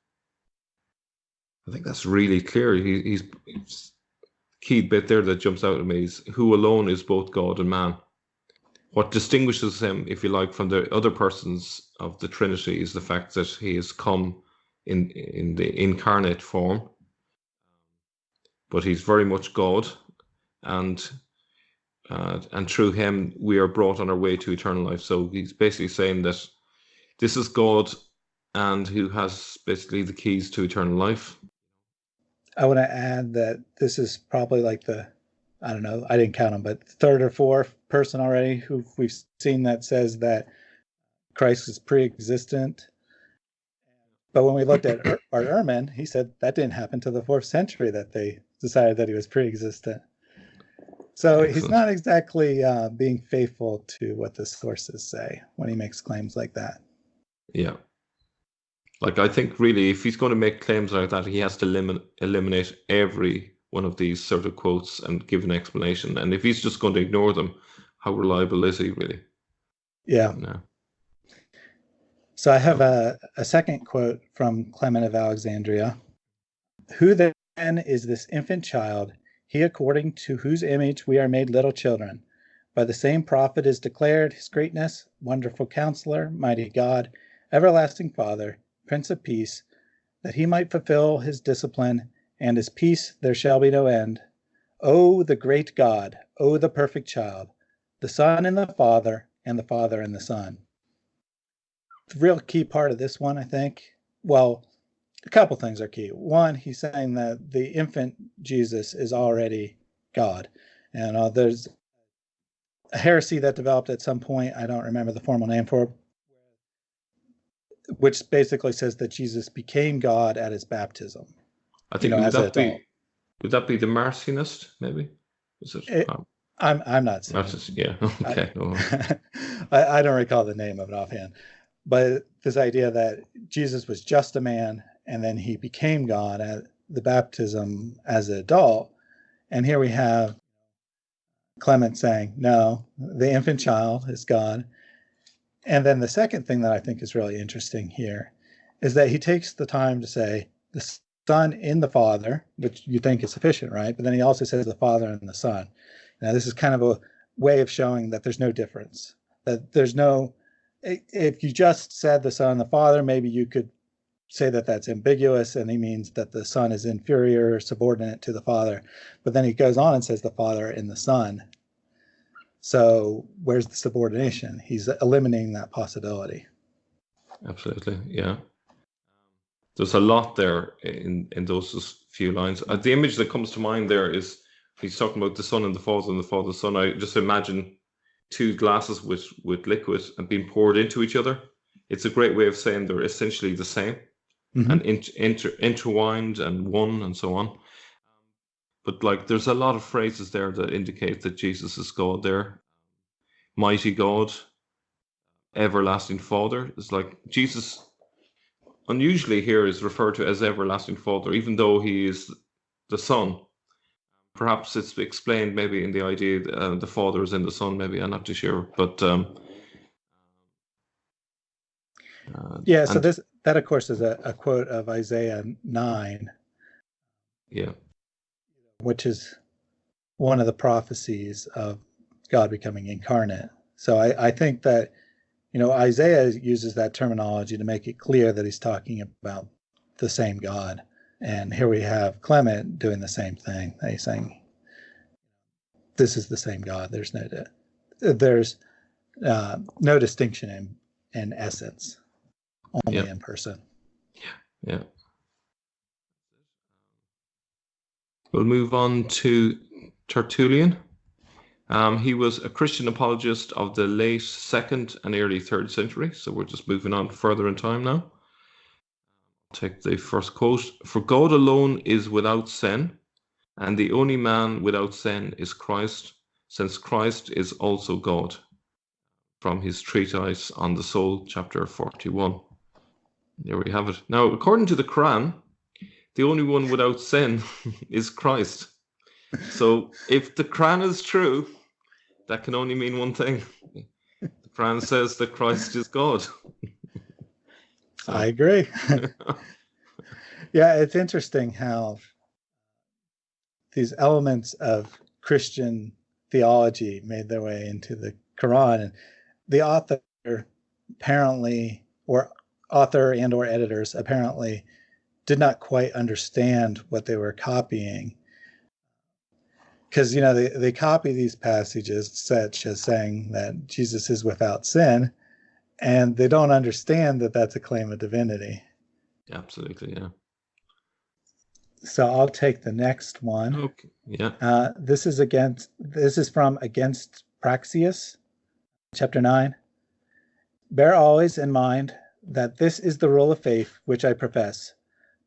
I think that's really clear. He, he's, he's key bit there that jumps out at me is who alone is both God and man. What distinguishes him, if you like, from the other persons of the Trinity is the fact that he has come in in the incarnate form, but he's very much God, and uh, and through him we are brought on our way to eternal life. So he's basically saying that this is God and who has basically the keys to eternal life. I want to add that this is probably like the, I don't know, I didn't count them, but third or fourth person already who we've seen that says that Christ is pre existent. But when we looked at Bart Ehrman, he said that didn't happen to the fourth century that they decided that he was pre existent. So Excellent. he's not exactly uh, being faithful to what the sources say when he makes claims like that. Yeah. Like, I think really, if he's going to make claims like that, he has to limit, eliminate every one of these sort of quotes and give an explanation. And if he's just going to ignore them, how reliable is he really? Yeah. No. So I have a, a second quote from Clement of Alexandria. Who then is this infant child he according to whose image we are made little children. By the same prophet is declared his greatness, wonderful counselor, mighty God, everlasting Father, Prince of Peace, that he might fulfill his discipline, and his peace there shall be no end. O the great God, O the perfect child, the Son and the Father, and the Father and the Son. The real key part of this one, I think, well, a couple things are key. One, he's saying that the infant Jesus is already God. And uh, there's a heresy that developed at some point, I don't remember the formal name for it, which basically says that Jesus became God at his baptism. I think You know, would that be would that be the Marcionist maybe? Is it? It- um, I'm I'm not saying yeah. Okay. oh, I, I don't recall the name of it offhand, but this idea that Jesus was just a man and then he became God at the baptism as an adult. And here we have Clement saying, no, the infant child is God. And then the second thing that I think is really interesting here is that he takes the time to say the Son in the Father, which you think is sufficient, right? But then he also says the Father and the Son. Now, this is kind of a way of showing that there's no difference, that there's no, if you just said the Son and the Father, maybe you could say that that's ambiguous and he means that the Son is inferior or subordinate to the Father. But then he goes on and says the Father and the Son. So where's the subordination? He's eliminating that possibility. Absolutely, yeah. There's a lot there in in those few lines. Uh, the image that comes to mind there is he's talking about the son and the father and the father son. I just imagine two glasses with with liquid and being poured into each other. It's a great way of saying they're essentially the same Mhm. and inter, inter, intertwined and one and so on. But like, there's a lot of phrases there that indicate that Jesus is God. There, mighty God, everlasting Father. It's like Jesus. Unusually, here is referred to as everlasting Father, even though he is the Son. Perhaps it's explained maybe in the idea that uh, the Father is in the Son. Maybe I'm not too sure, but um, uh, Yeah, so this that of course is a, a quote of Isaiah nine, yeah, which is one of the prophecies of God becoming incarnate. So I, I think that you know Isaiah uses that terminology to make it clear that he's talking about the same God. And here we have Clement doing the same thing. He's saying this is the same God. There's no there's uh, no distinction in in essence, only Yeah. in person. Yeah. We'll move on to Tertullian. Um, he was a Christian apologist of the late second and early third century. So we're just moving on further in time now. Take the first quote For God alone is without sin, and the only man without sin is Christ, since Christ is also God. From his treatise on the soul, chapter 41. There we have it. Now, according to the Quran, the only one without sin is Christ. So, if the Quran is true, that can only mean one thing. The Quran says that Christ is God. So, I agree. yeah, it's interesting how these elements of Christian theology made their way into the Quran, and the author apparently, or author and or editors apparently, did not quite understand what they were copying. Because you know they, they copy these passages such as saying that Jesus is without sin, and they don't understand that that's a claim of divinity. absolutely, yeah. So I'll take the next one. Okay, yeah. Uh, this is against. This is from Against Praxeas, chapter nine. Bear always in mind that this is the rule of faith which I profess.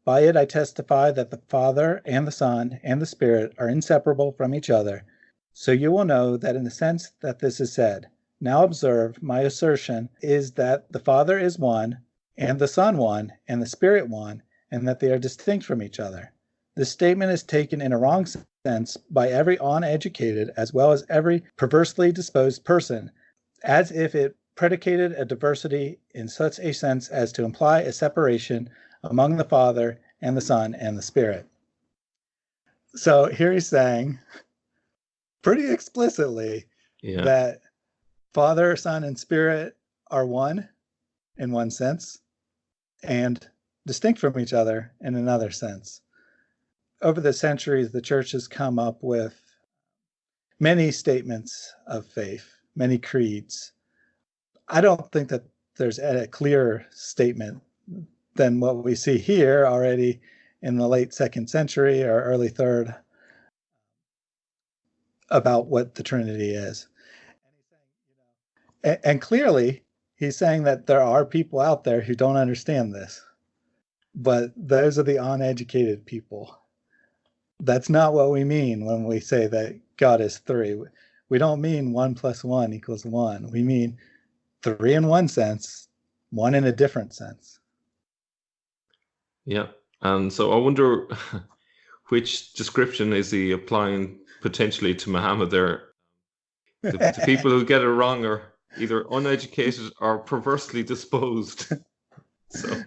By it I testify that the Father and the Son and the Spirit are inseparable from each other. So you will know that in the sense that this is said. Now observe, my assertion is that the Father is one, and the Son one, and the Spirit one, and that they are distinct from each other. This statement is taken in a wrong sense by every uneducated as well as every perversely disposed person, as if it predicated a diversity in such a sense as to imply a separation among the Father and the Son and the Spirit. So here he's saying pretty explicitly Yeah. that Father, Son, and Spirit are one in one sense and distinct from each other in another sense. Over the centuries, the church has come up with many statements of faith, many creeds. I don't think that there's a clearer statement than what we see here already in the late second century or early third about what the Trinity is. And, and clearly, he's saying that there are people out there who don't understand this, but those are the uneducated people. That's not what we mean when we say that God is three. We don't mean one plus one equals one. We mean three in one sense, one in a different sense. Yeah. And so I wonder which description is he applying potentially to Muhammad there? The, the people who get it wrong are either uneducated or perversely disposed. So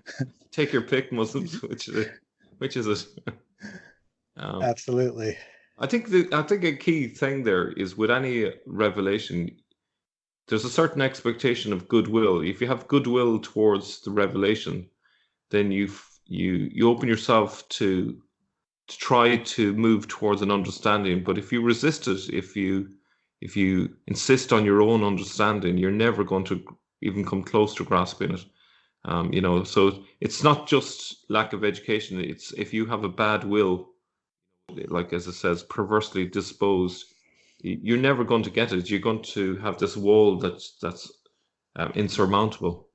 take your pick, Muslims. Which is it? Which is it? Um, Absolutely. I think the I think a key thing there is with any revelation, there's a certain expectation of goodwill. If you have goodwill towards the revelation, then you you you open yourself to to try to move towards an understanding. But if you resist it, if you if you insist on your own understanding, you're never going to even come close to grasping it. Um, you know, so it's not just lack of education. It's if you have a bad will, like as it says, perversely disposed, you're never going to get it. You're going to have this wall that's that's um, insurmountable.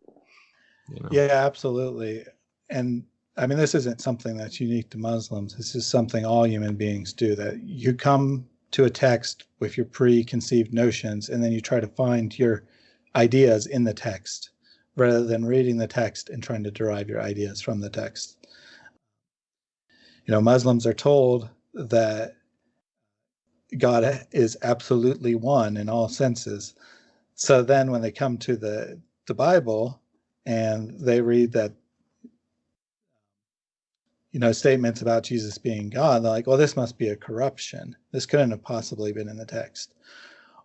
You know? Yeah, absolutely. And I mean, this isn't something that's unique to Muslims. This is something all human beings do that you come to a text with your preconceived notions and then you try to find your ideas in the text rather than reading the text and trying to derive your ideas from the text. You know, Muslims are told that God is absolutely one in all senses. So then when they come to the the Bible and they read that you know statements about Jesus being God, they're like, well, this must be a corruption. This couldn't have possibly been in the text.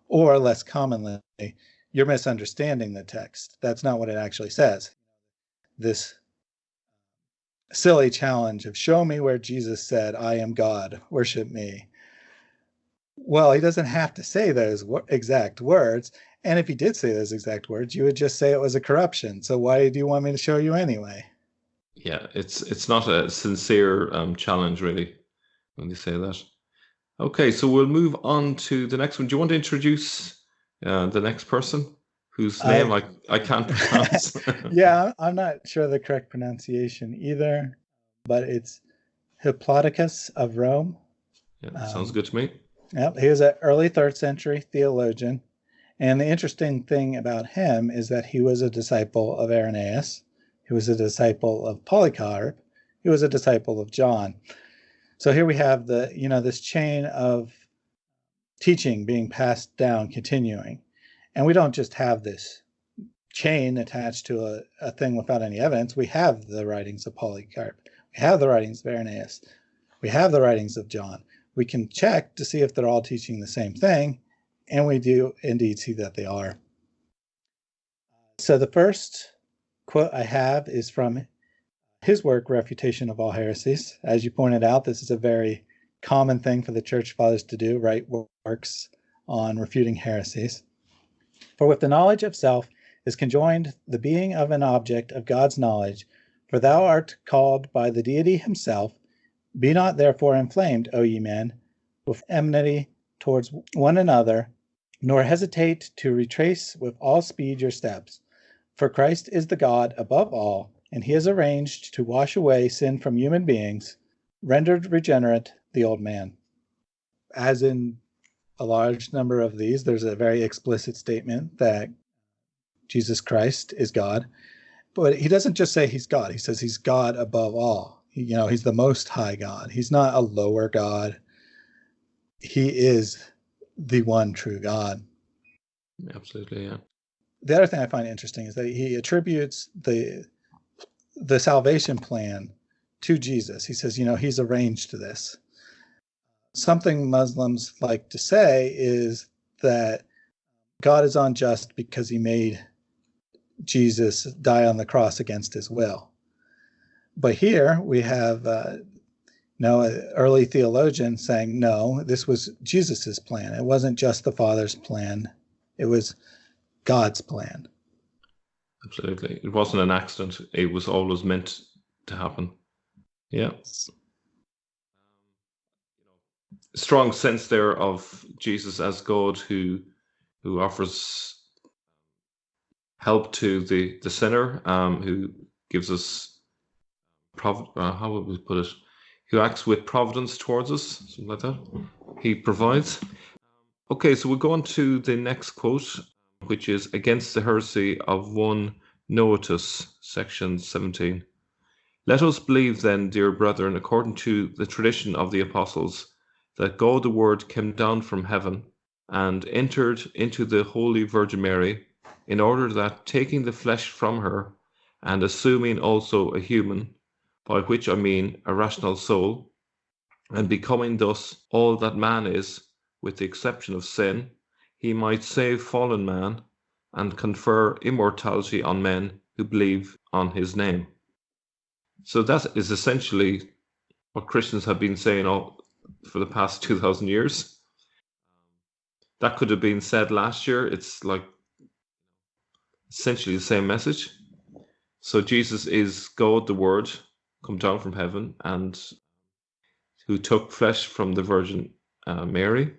Or less commonly, you're misunderstanding the text. That's not what it actually says. This silly challenge of show me where Jesus said, I am God, worship me. Well, he doesn't have to say those exact words. And if he did say those exact words, you would just say it was a corruption. So why do you want me to show you anyway? yeah, it's it's not a sincere um, challenge really when they say that. Okay, so we'll move on to the next one. Do you want to introduce uh, the next person whose name I, I can't pronounce? yeah, I'm not sure the correct pronunciation either, but it's Hippolytus of Rome. Yeah, sounds Um, good to me. Yep, he was an early third century theologian. And the interesting thing about him is that he was a disciple of Irenaeus, he was a disciple of Polycarp, he was a disciple of John. So here we have the, you know, this chain of teaching being passed down, continuing. And we don't just have this chain attached to a, a thing without any evidence. We have the writings of Polycarp, we have the writings of Irenaeus, we have the writings of John we can check to see if they're all teaching the same thing, and we do indeed see that they are. So the first quote I have is from his work, Refutation of All Heresies. As you pointed out, this is a very common thing for the church fathers to do, write works on refuting heresies. For with the knowledge of self is conjoined the being of an object of God's knowledge, for thou art called by the deity himself be not therefore inflamed, O ye men, with enmity towards one another, nor hesitate to retrace with all speed your steps. For Christ is the God above all, and he has arranged to wash away sin from human beings, rendered regenerate the old man. As in a large number of these, there's a very explicit statement that Jesus Christ is God. But he doesn't just say he's God, he says he's God above all you know he's the most high god. He's not a lower god. He is the one true god. Absolutely, yeah. the other thing i find interesting is that he attributes the the salvation plan to jesus. He says you know he's arranged this. Something Muslims like to say is that God is unjust because he made Jesus die on the cross against his will. But here we have uh, an early theologian saying, no, this was Jesus's plan. It wasn't just the Father's plan, it was God's plan. Absolutely. It wasn't an accident, it was always meant to happen. Yeah. Strong sense there of Jesus as God who who offers help to the the sinner, um, who gives us prov- uh, how would we put it? Who acts with providence towards us, something like that. He provides. Okay, so we'll go on to the next quote, which is against the heresy of one Noetus, section 17. Let us believe then, dear brethren, according to the tradition of the apostles, that God the Word came down from heaven and entered into the Holy Virgin Mary, in order that, taking the flesh from her, and assuming also a human, by which I mean a rational soul, and becoming thus all that man is, with the exception of sin, he might save fallen man and confer immortality on men who believe on his name. So that is essentially what Christians have been saying all for the past 2000 years. That could have been said last year. It's like essentially the same message. So Jesus is God, the Word, come down from heaven, and who took flesh from the Virgin uh, Mary,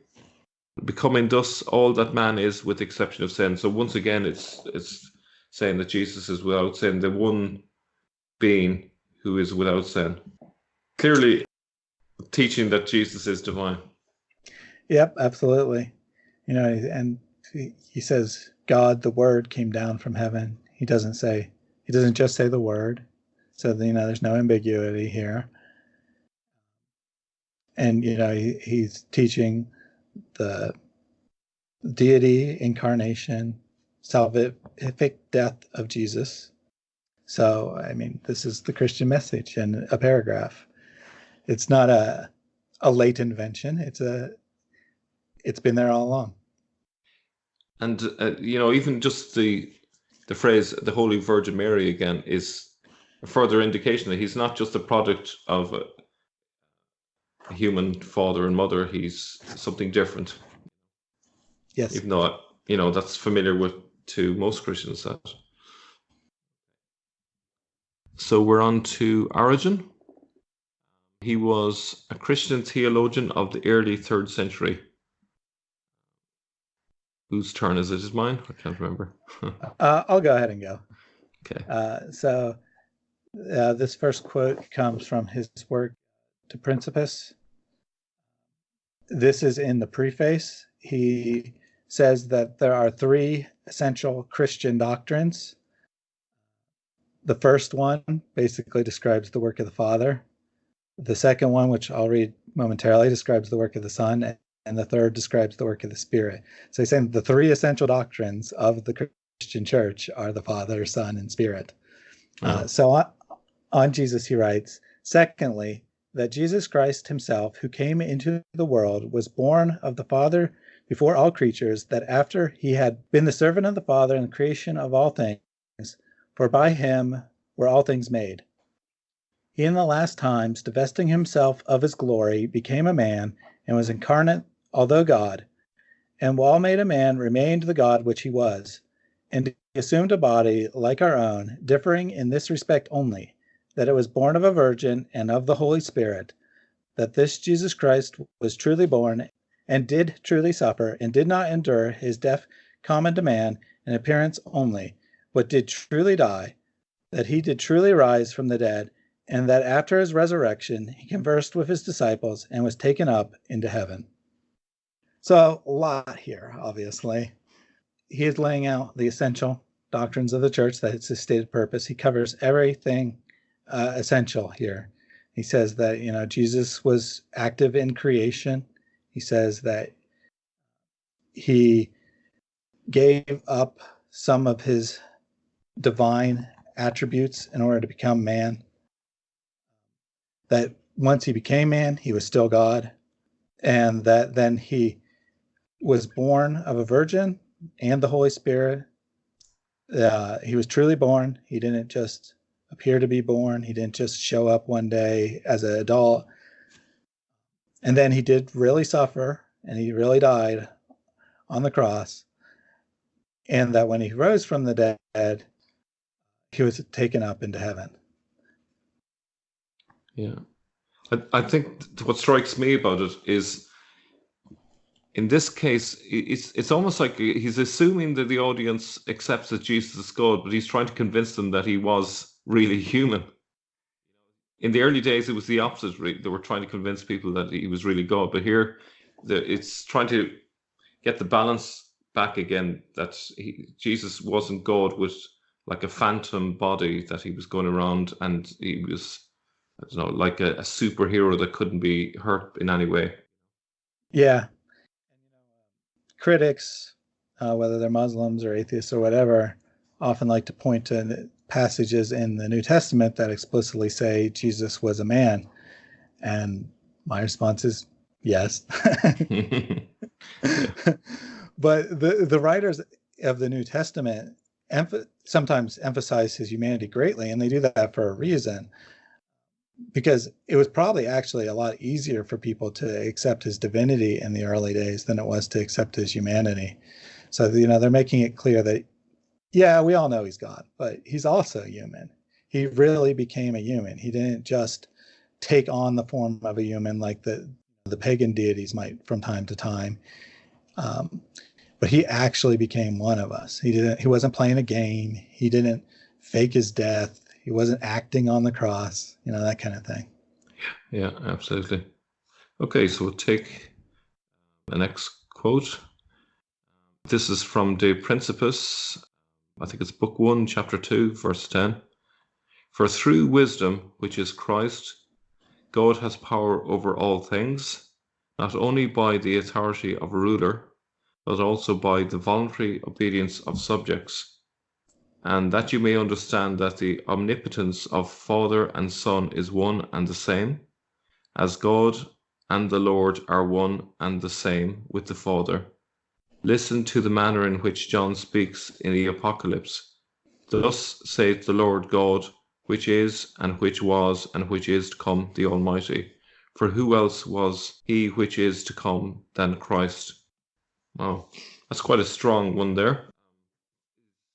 becoming thus all that man is, with the exception of sin. So once again, it's it's saying that Jesus is without sin, the one being who is without sin. Clearly, teaching that Jesus is divine. Yep, absolutely. You know, and he, he says God, the Word, came down from heaven. He doesn't say he doesn't just say the Word. So you know, there's no ambiguity here. And you know, he, he's teaching the deity, incarnation, salvific death of Jesus. So, I mean, this is the Christian message in a paragraph. It's not a a late invention. It's a it's been there all along. And uh, you know, even just the the phrase "the Holy Virgin Mary" again is further indication that he's not just a product of a, human father and mother. He's something different. Yes. Even though you know that's familiar with to most Christians. That. So we're on to Origen. He was a Christian theologian of the early third century. Whose turn is it? Is mine? I can't remember. uh, I'll go ahead and go. Okay. Uh, so uh, this first quote comes from his work De Principiis. This is in the preface. He says that there are three essential Christian doctrines. The first one basically describes the work of the Father. The second one, which I'll read momentarily, describes the work of the Son. And the third describes the work of the Spirit. So he's saying the three essential doctrines of the Christian church are the Father, Son, and Spirit. Uh, so on, Jesus, he writes, Secondly, that Jesus Christ himself, who came into the world, was born of the Father before all creatures, that after he had been the servant of the Father in the creation of all things, for by him were all things made. He in the last times, divesting himself of his glory, became a man, and was incarnate, although God, and while made a man, remained the God which he was. And he assumed a body like our own, differing in this respect only that it was born of a virgin and of the Holy Spirit, that this Jesus Christ was truly born and did truly suffer, and did not endure his death common to man in appearance only, but did truly die, that he did truly rise from the dead, and that after his resurrection he conversed with his disciples and was taken up into heaven. So, a lot here, obviously. He is laying out the essential doctrines of the church, that it's his stated purpose. He covers everything uh, essential here. He says that you know Jesus was active in creation. He says that he gave up some of his divine attributes in order to become man. That once he became man, he was still God, and that then he was born of a virgin and the Holy Spirit. Uh, he was truly born. He didn't just appear to be born. He didn't just show up one day as an adult. And then he did really suffer and he really died on the cross. And that when he rose from the dead, he was taken up into heaven. Yeah. I, I think what strikes me about it is in this case, it's it's almost like he's assuming that the audience accepts that Jesus is God, but he's trying to convince them that he was really human. In the early days, it was the opposite. They were trying to convince people that he was really God, but here, it's trying to get the balance back again. That he, Jesus wasn't God with like a phantom body that he was going around, and he was, I don't know, like a, a superhero that couldn't be hurt in any way. Yeah, critics, uh, whether they're Muslims or atheists or whatever, often like to point to passages in the New Testament that explicitly say Jesus was a man. And my response is yes. but the, the writers of the New Testament emph- sometimes emphasize his humanity greatly, and they do that for a reason because it was probably actually a lot easier for people to accept his divinity in the early days than it was to accept his humanity. So, you know, they're making it clear that, yeah, we all know he's God, but he's also human. He really became a human. He didn't just take on the form of a human like the, the pagan deities might from time to time. Um, but he actually became one of us. He didn't, he wasn't playing a game. He didn't fake his death he wasn't acting on the cross, you know, that kind of thing. Yeah, absolutely. Okay, so we'll take the next quote. This is from De Principiis. I think it's book 1, chapter 2, verse 10. For through wisdom, which is Christ, God has power over all things, not only by the authority of a ruler, but also by the voluntary obedience of subjects and that you may understand that the omnipotence of Father and Son is one and the same, as God and the Lord are one and the same with the Father. Listen to the manner in which John speaks in the Apocalypse. Thus saith the Lord God, which is, and which was, and which is to come, the Almighty. For who else was he which is to come than Christ? Oh, that's quite a strong one there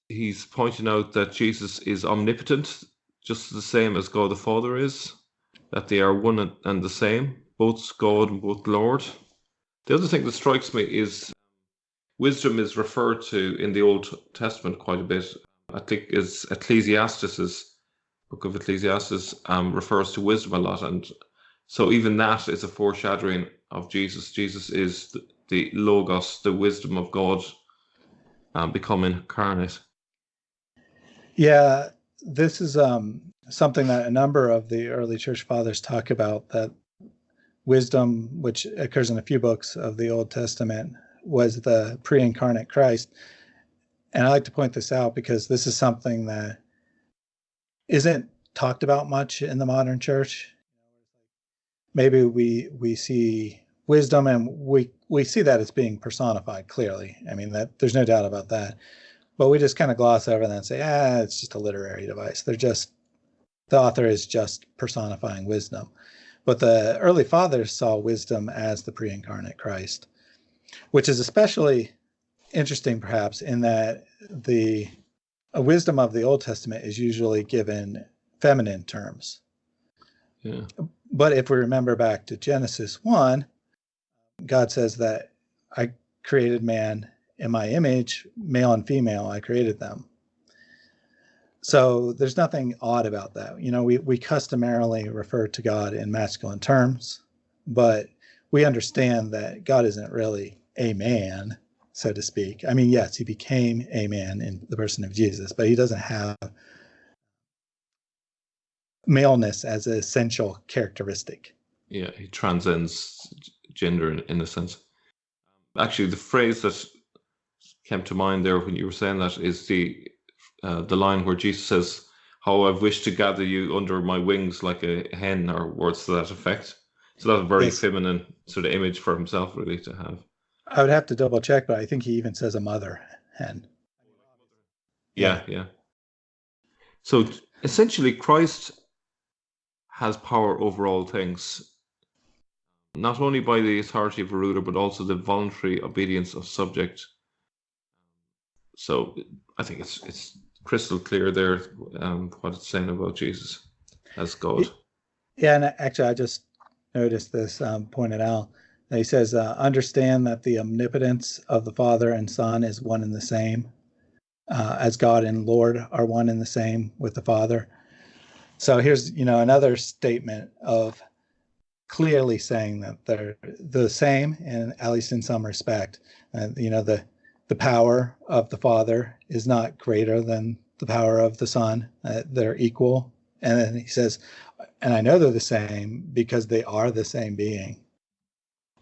he's pointing out that Jesus is omnipotent, just the same as God the Father is, that they are one and the same, both God and both Lord. The other thing that strikes me is wisdom is referred to in the Old Testament quite a bit. I think is Ecclesiastes, book of Ecclesiastes, um, refers to wisdom a lot, and so even that is a foreshadowing of Jesus. Jesus is the, the logos, the wisdom of God, um, become incarnate. Yeah, this is um, something that a number of the early church fathers talk about that wisdom, which occurs in a few books of the Old Testament, was the pre incarnate Christ. And I like to point this out because this is something that isn't talked about much in the modern church. Maybe we we see wisdom and we we see that as being personified clearly. I mean that there's no doubt about that but we just kind of gloss over that and say, ah, it's just a literary device. They're just the author is just personifying wisdom. But the early fathers saw wisdom as the pre-incarnate Christ, which is especially interesting, perhaps, in that the wisdom of the Old Testament is usually given feminine terms. Yeah. But if we remember back to Genesis 1, God says that I created man in my image, male and female, I created them. So there's nothing odd about that. You know, we, we customarily refer to God in masculine terms, but we understand that God isn't really a man, so to speak. I mean, yes, he became a man in the person of Jesus, but he doesn't have maleness as an essential characteristic. Yeah, he transcends gender in, in a sense. Actually, the phrase that came to mind there when you were saying that is the uh, the line where Jesus says, "How I've wished to gather you under my wings like a hen," or words to that effect. So that's a very Yes. feminine sort of image for himself, really, to have. I would have to double check, but I think he even says a mother hen. Yeah, yeah. So essentially, Christ has power over all things, not only by the authority of a ruler, but also the voluntary obedience of subject. So I think it's it's crystal clear there um, what it's saying about Jesus as God. Yeah, and actually, I just noticed this um, pointed out. He says, uh, "Understand that the omnipotence of the Father and Son is one and the same, uh, as God and Lord are one and the same with the Father." So here's, you know, another statement of clearly saying that they're the same, and at least in some respect, and you know, the the power of the Father is not greater than the power of the Son; uh, they're equal. And then he says, and I know they're the same because they are the same being.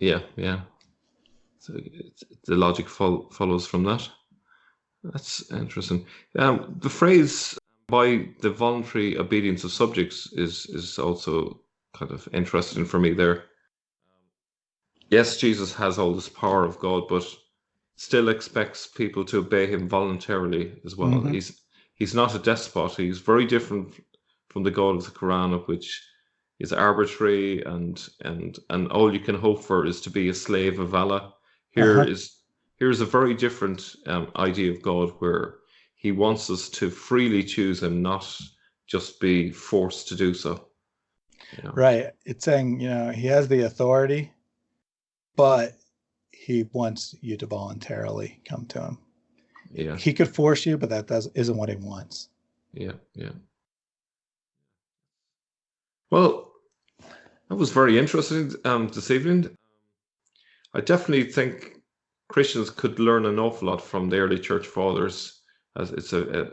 Yeah, yeah. So the logic fol- follows from that. That's interesting. Um, the phrase "by the voluntary obedience of subjects" is is also kind of interesting for me. There, yes, Jesus has all this power of God, but still expects people to obey him voluntarily as well. Mhm. He's he's not a despot. He's very different from the God of the Quran, of which is arbitrary and and and all you can hope for is to be a slave of Allah. Here is Uh-huh. here's a very different um, idea of God where He wants us to freely choose Him, not just be forced to do so. You know? Right. It's saying, you know, he has the authority, but he wants you to voluntarily come to him. Yeah, He could force you, but that does, isn't what he wants. yeah, yeah. Well, that was very interesting um, this evening. I definitely think Christians could learn an awful lot from the early church fathers, as it's a, a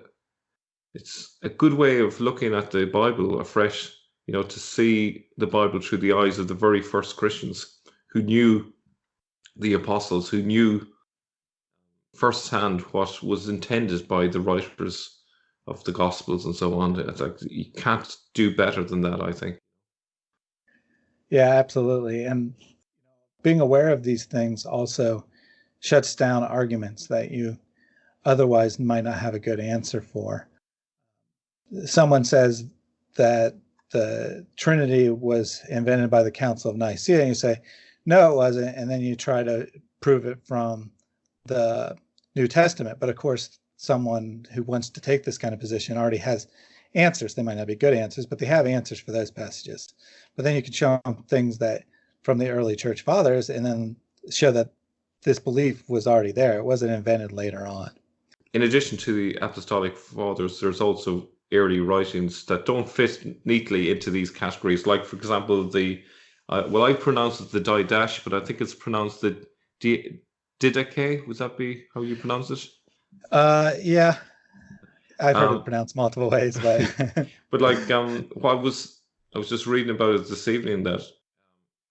it's a good way of looking at the Bible afresh. You know, to see the Bible through the eyes of the very first Christians who knew the apostles, who knew firsthand what was intended by the writers of the Gospels and so on. It's like you can't do better than that. I think. Yeah, absolutely. And being aware of these things also shuts down arguments that you otherwise might not have a good answer for. Someone says that the Trinity was invented by the Council of Nicaea, and you say, no, it wasn't. And then you try to prove it from the New Testament. But of course, someone who wants to take this kind of position already has answers. They might not be good answers, but they have answers for those passages. But then you can show them things that from the early church fathers and then show that this belief was already there. It wasn't invented later on. In addition to the apostolic fathers, there's also early writings that don't fit neatly into these categories. Like, for example, the uh, well, I pronounce it the Didache, but I think it's pronounced the Di- Didache. Would that be how you pronounce it? Uh, yeah, I've heard Um, it pronounced multiple ways, but But like, um, what was I was just reading about it this evening that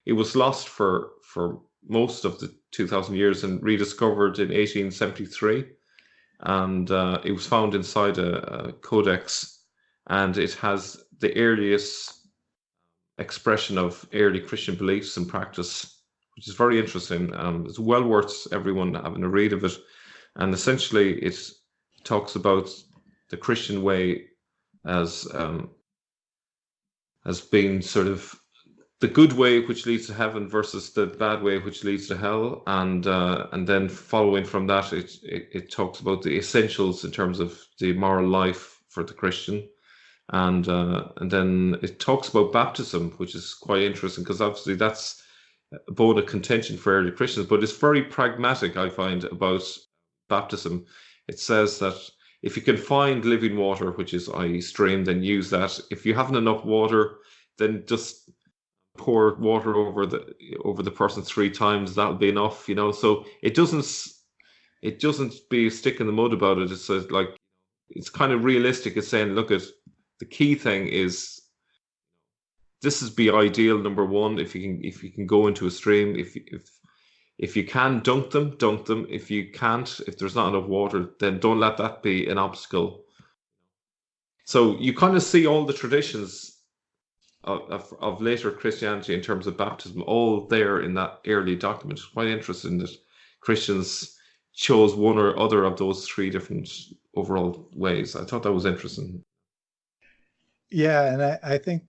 it was lost for for most of the 2,000 years and rediscovered in 1873, and uh, it was found inside a, a codex, and it has the earliest expression of early Christian beliefs and practice, which is very interesting. Um, it's well worth everyone having a read of it, and essentially it talks about the Christian way as um, as being sort of the good way which leads to heaven versus the bad way which leads to hell. And uh, and then following from that it, it it talks about the essentials in terms of the moral life for the christian. And uh, and then it talks about baptism which is quite interesting because obviously that's a contention for early christians but it's very pragmatic i find about baptism it says that if you can find living water which is i.e stream then use that. If you haven't enough water then just pour water over the over the person three times that'll be enough you know? So it doesn't it doesn't be a stick in the mud about it. It's like it's kind of realistic. It's saying look at the key thing is this is be ideal number one if you can if you can go into a stream if if if you can dunk them dunk them if you can't if there's not enough water then don't let that be an obstacle so you kind of see all the traditions of, of later Christianity in terms of baptism, all there in that early document. It's Quite interesting that Christians chose one or other of those three different overall ways. I thought that was interesting. Yeah, and I, I think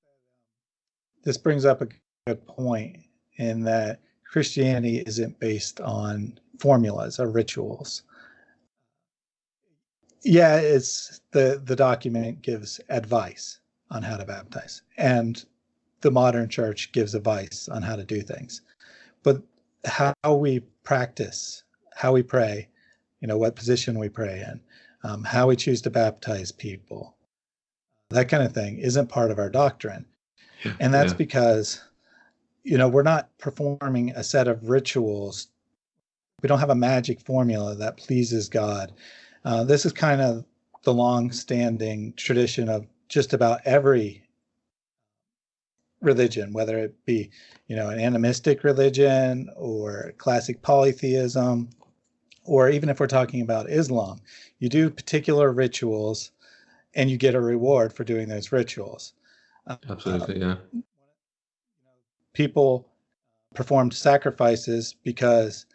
this brings up a good point in that Christianity isn't based on formulas or rituals. Yeah, it's the the document gives advice on how to baptize, and the modern church gives advice on how to do things. But how we practice, how we pray, you know, what position we pray in, um, how we choose to baptize people, that kind of thing isn't part of our doctrine. And that's yeah. because, you know, we're not performing a set of rituals. We don't have a magic formula that pleases God. Uh, this is kind of the long standing tradition of just about every religion, whether it be, you know, an animistic religion or classic polytheism, or even if we're talking about Islam, you do particular rituals and you get a reward for doing those rituals. Uh, Absolutely, uh, yeah. People performed sacrifices because,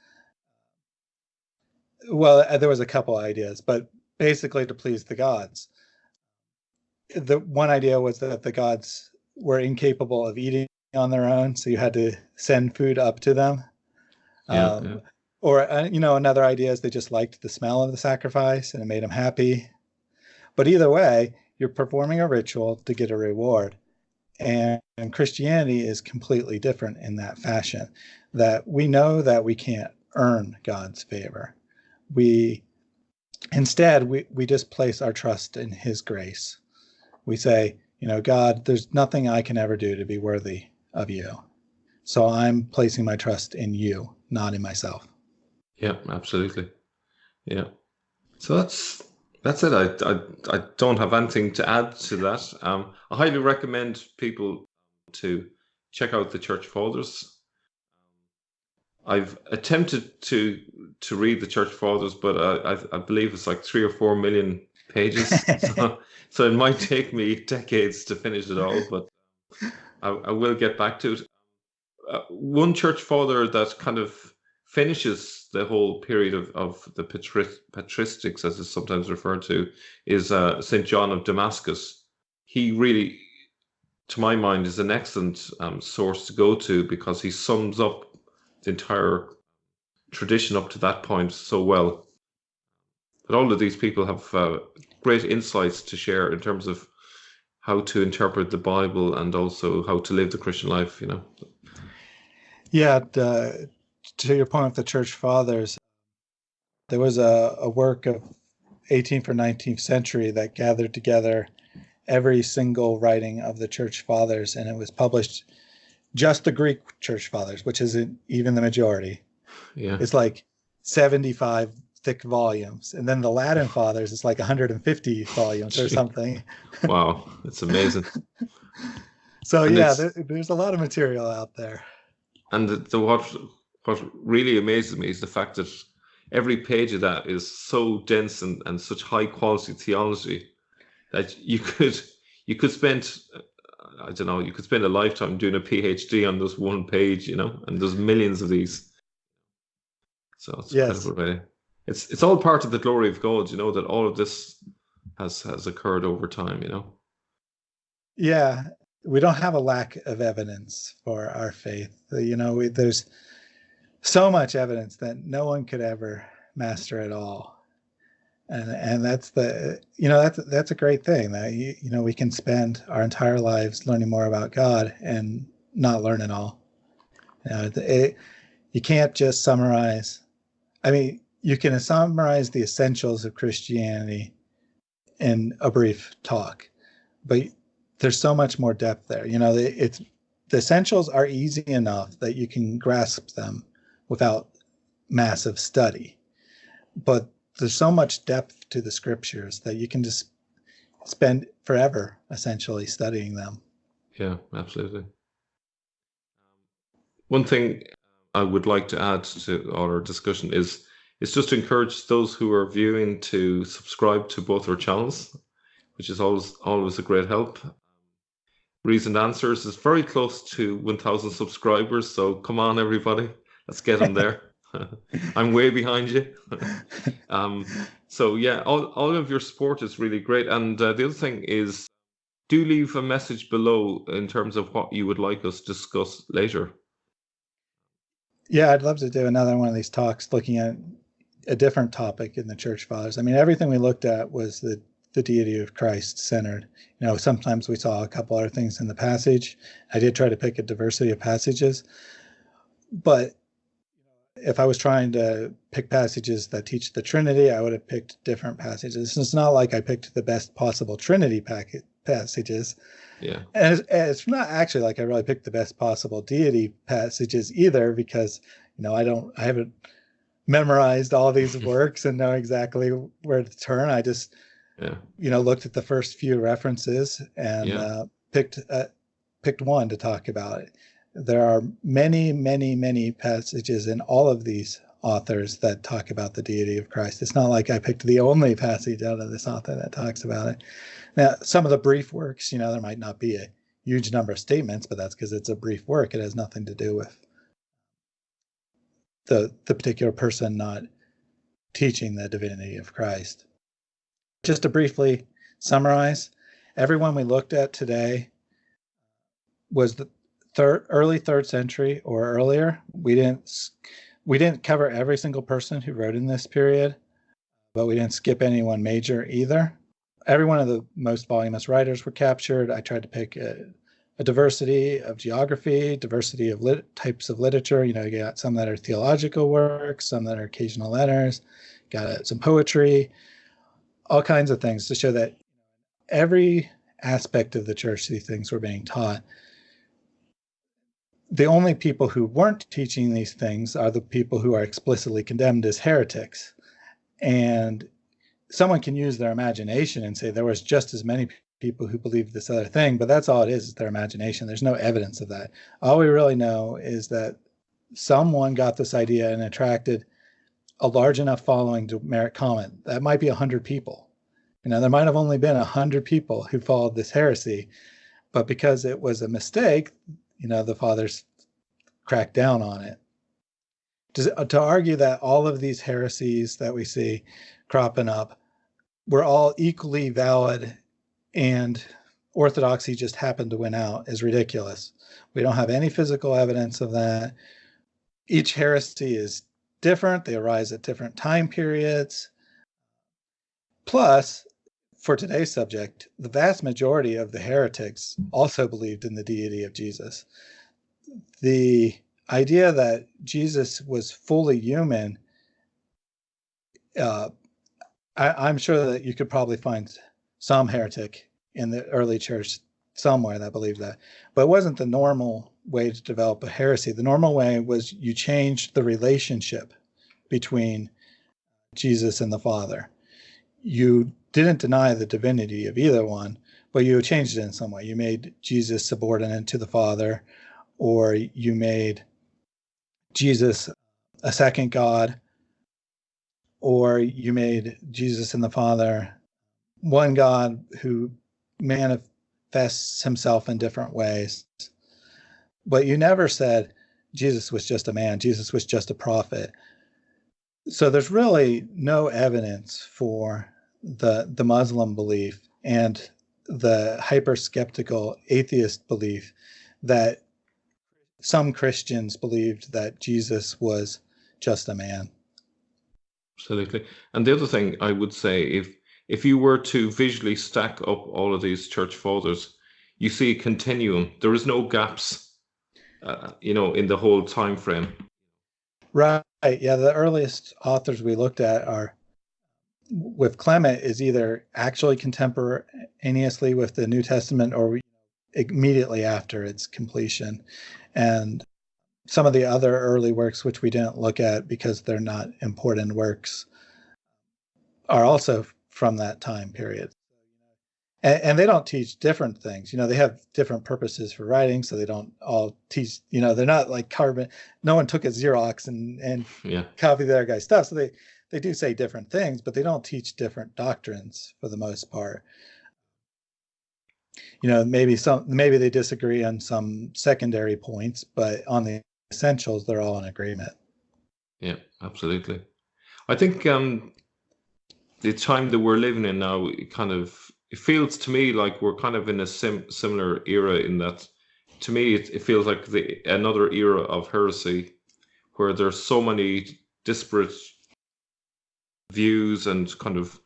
well, uh, there was a couple ideas, but basically to please the gods. The one idea was that the gods were incapable of eating on their own, so you had to send food up to them. Yeah, um, yeah. Or uh, you know, another idea is they just liked the smell of the sacrifice and it made them happy. But either way, you're performing a ritual to get a reward. And, Christianity is completely different in that fashion. That we know that we can't earn God's favor. We instead we, we just place our trust in his grace. We say, you know, God, there's nothing I can ever do to be worthy of you. So I'm placing my trust in you, not in myself. Yeah, absolutely. Yeah. So that's that's it. I, I, I don't have anything to add to that. Um, I highly recommend people to check out the Church Fathers. I've attempted to to read the Church Fathers, but I, I, I believe it's like three or four million pages. so, so, it might take me decades to finish it all, but I, I will get back to it. Uh, one Church Father that kind of finishes the whole period of, of the patristics, as it's sometimes referred to, is uh, St. John of Damascus. He really, to my mind, is an excellent um, source to go to because he sums up the entire tradition up to that point so well. But all of these people have uh, great insights to share in terms of how to interpret the Bible and also how to live the Christian life, you know. Yeah, to your point with the church fathers, there was a, a work of 18th or 19th century that gathered together every single writing of the church fathers, and it was published just the Greek church fathers, which isn't even the majority. Yeah. It's like 75 thick volumes. And then the Latin fathers, it's like 150 volumes or something. wow, that's amazing. so and yeah, there, there's a lot of material out there. And the, the what what really amazes me is the fact that every page of that is so dense and, and such high quality theology that you could you could spend I don't know you could spend a lifetime doing a PhD on this one page, you know, and there's millions of these. So it's yes. incredible, It's it's all part of the glory of God, you know, that all of this has has occurred over time, you know. Yeah, we don't have a lack of evidence for our faith. You know, we, there's so much evidence that no one could ever master it all. And and that's the you know that's that's a great thing that you, you know we can spend our entire lives learning more about god and not learn it all. You know it, you can't just summarize i mean you can summarize the essentials of christianity in a brief talk but there's so much more depth there. You know it's the essentials are easy enough that you can grasp them without massive study. But there's so much depth to the scriptures that you can just spend forever essentially studying them. Yeah, absolutely. Um, one thing I would like to add to our discussion is is just to encourage those who are viewing to subscribe to both our channels, which is always always a great help. Reasoned Answers is very close to 1,000 subscribers. So come on, everybody, let's get them there. I'm way behind you. um, so yeah, all, all of your support is really great. And uh, the other thing is, do leave a message below in terms of what you would like us to discuss later. Yeah, I'd love to do another one of these talks looking at a different topic in the church fathers. I mean, everything we looked at was the the deity of Christ centered. You know, sometimes we saw a couple other things in the passage. I did try to pick a diversity of passages, but if I was trying to pick passages that teach the Trinity, I would have picked different passages. It's not like I picked the best possible Trinity packet, passages. Yeah. And it's, it's, not actually like I really picked the best possible deity passages either, because, you know, I don't, I haven't memorized all these works and know exactly where to turn. I just, yeah. you know, looked at the first few references and yeah. uh, picked, uh, picked one to talk about it there are many, many, many passages in all of these authors that talk about the deity of Christ. It's not like I picked the only passage out of this author that talks about it. Now, some of the brief works, you know, there might not be a huge number of statements, but that's because it's a brief work. It has nothing to do with the the particular person not teaching the divinity of Christ. Just to briefly summarize, everyone we looked at today was the, third, early third century or earlier. We didn't we didn't cover every single person who wrote in this period, but we didn't skip anyone major either. Every one of the most voluminous writers were captured. I tried to pick a, a diversity of geography, diversity of lit, types of literature. You know, you got some that are theological works, some that are occasional letters, got uh, some poetry, all kinds of things to show that every aspect of the church, these things were being taught the only people who weren't teaching these things are the people who are explicitly condemned as heretics. And someone can use their imagination and say there was just as many people who believed this other thing, but that's all it is, is their imagination. There's no evidence of that. All we really know is that someone got this idea and attracted a large enough following to merit comment. That might be 100 people. You know, there might have only been 100 people who followed this heresy, but because it was a mistake, you know, the fathers cracked down on it. To, uh, to argue that all of these heresies that we see cropping up were all equally valid and orthodoxy just happened to win out is ridiculous. We don't have any physical evidence of that. Each heresy is different, they arise at different time periods. Plus, for today's subject, the vast majority of the heretics also believed in the deity of Jesus. The idea that Jesus was fully human, uh, I, am sure that you could probably find some heretic in the early church somewhere that believed that, but it wasn't the normal way to develop a heresy. The normal way was you changed the relationship between Jesus and the Father. You didn't deny the divinity of either one, but you changed it in some way. You made Jesus subordinate to the Father, or you made Jesus a second God, or you made Jesus and the Father one God who manifests himself in different ways. But you never said Jesus was just a man, Jesus was just a prophet. So there's really no evidence for the the Muslim belief and the hyper skeptical atheist belief that some Christians believed that Jesus was just a man. Absolutely. And the other thing I would say, if if you were to visually stack up all of these church fathers, you see a continuum. There is no gaps, uh, you know, in the whole time frame. Right. Yeah. The earliest authors we looked at are with Clement is either actually contemporaneously with the New Testament or immediately after its completion. And some of the other early works, which we didn't look at because they're not important works, are also from that time period. And, and, they don't teach different things. You know, they have different purposes for writing, so they don't all teach. You know, they're not like carbon. No one took a Xerox and and yeah. copied their guy's stuff. So they they do say different things, but they don't teach different doctrines for the most part. you know, maybe some maybe they disagree on some secondary points, but on the essentials, they're all in agreement. Yeah, absolutely. I think um, the time that we're living in now, it kind of it feels to me like we're kind of in a sim- similar era in that to me it, it feels like the another era of heresy where there's so many disparate views and kind of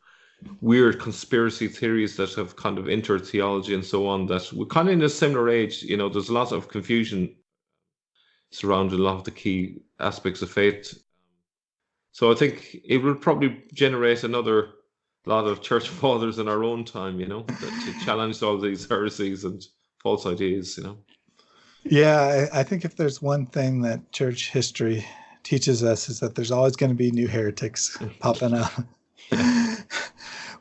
weird conspiracy theories that have kind of entered theology and so on that we're kind of in a similar age you know there's a lot of confusion surrounding a lot of the key aspects of faith. So i think it will probably generate another lot of church fathers in our own time you know to challenge all these heresies and false ideas you know? Yeah I think if there's one thing that church history teaches us is that there's always going to be new heretics popping up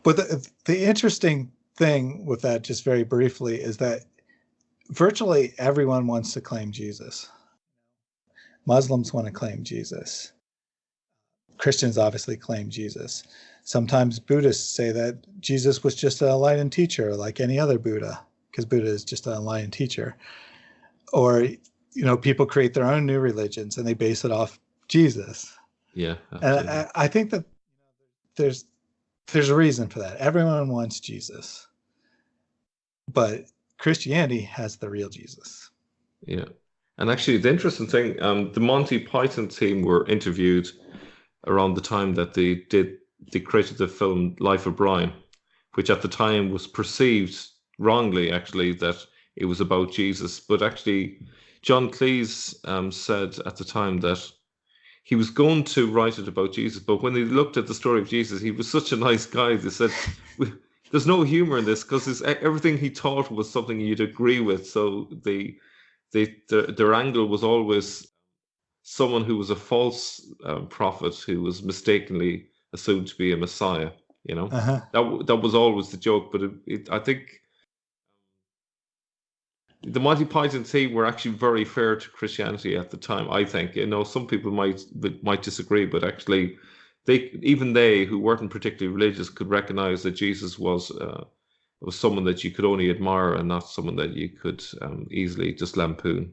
but the, the interesting thing with that, just very briefly, is that virtually everyone wants to claim Jesus. Muslims want to claim Jesus. Christians obviously claim Jesus. Sometimes Buddhists say that Jesus was just an enlightened teacher, like any other Buddha, because Buddha is just an enlightened teacher. Or, you know, people create their own new religions and they base it off Jesus. Yeah. And I, I think that there's there's a reason for that. Everyone wants Jesus, but Christianity has the real Jesus. Yeah, and actually, the interesting thing, um, the Monty Python team were interviewed around the time that they did they created the film Life of Brian, which at the time was perceived wrongly, actually, that it was about Jesus, but actually, John Cleese um, said at the time that he was going to write it about Jesus, but when they looked at the story of Jesus, he was such a nice guy. They said, "There's no humor in this because everything he taught was something you'd agree with." So the, the, the their angle was always someone who was a false um, prophet who was mistakenly assumed to be a Messiah. You know, uh-huh. that that was always the joke. But it, it, I think the Monty Python team were actually very fair to Christianity at the time. I think you know some people might might disagree, but actually, they even they who weren't particularly religious could recognize that Jesus was uh, was someone that you could only admire and not someone that you could um, easily just lampoon.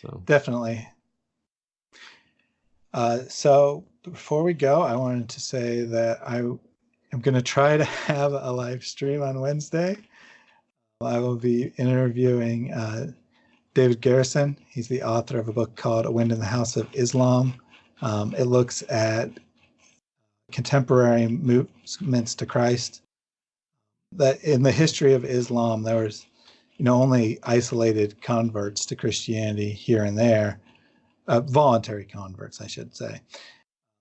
So. Definitely. Uh, so before we go, I wanted to say that I am going to try to have a live stream on Wednesday. I will be interviewing uh, David Garrison. He's the author of a book called A Wind in the House of Islam. Um, it looks at contemporary movements to Christ. That in the history of Islam, there was, you know, only isolated converts to Christianity here and there, uh, voluntary converts, I should say.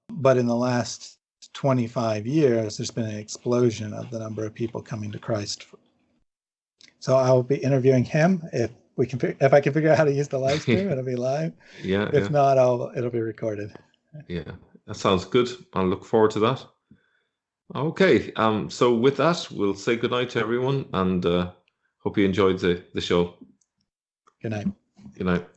But in the last 25 years, there's been an explosion of the number of people coming to Christ so I'll be interviewing him. If we can, if I can figure out how to use the live stream, it'll be live. Yeah. If yeah. not, I'll it'll be recorded. Yeah, that sounds good. I look forward to that. Okay. Um. So with that, we'll say good night to everyone, and uh, hope you enjoyed the the show. Good night. Good night.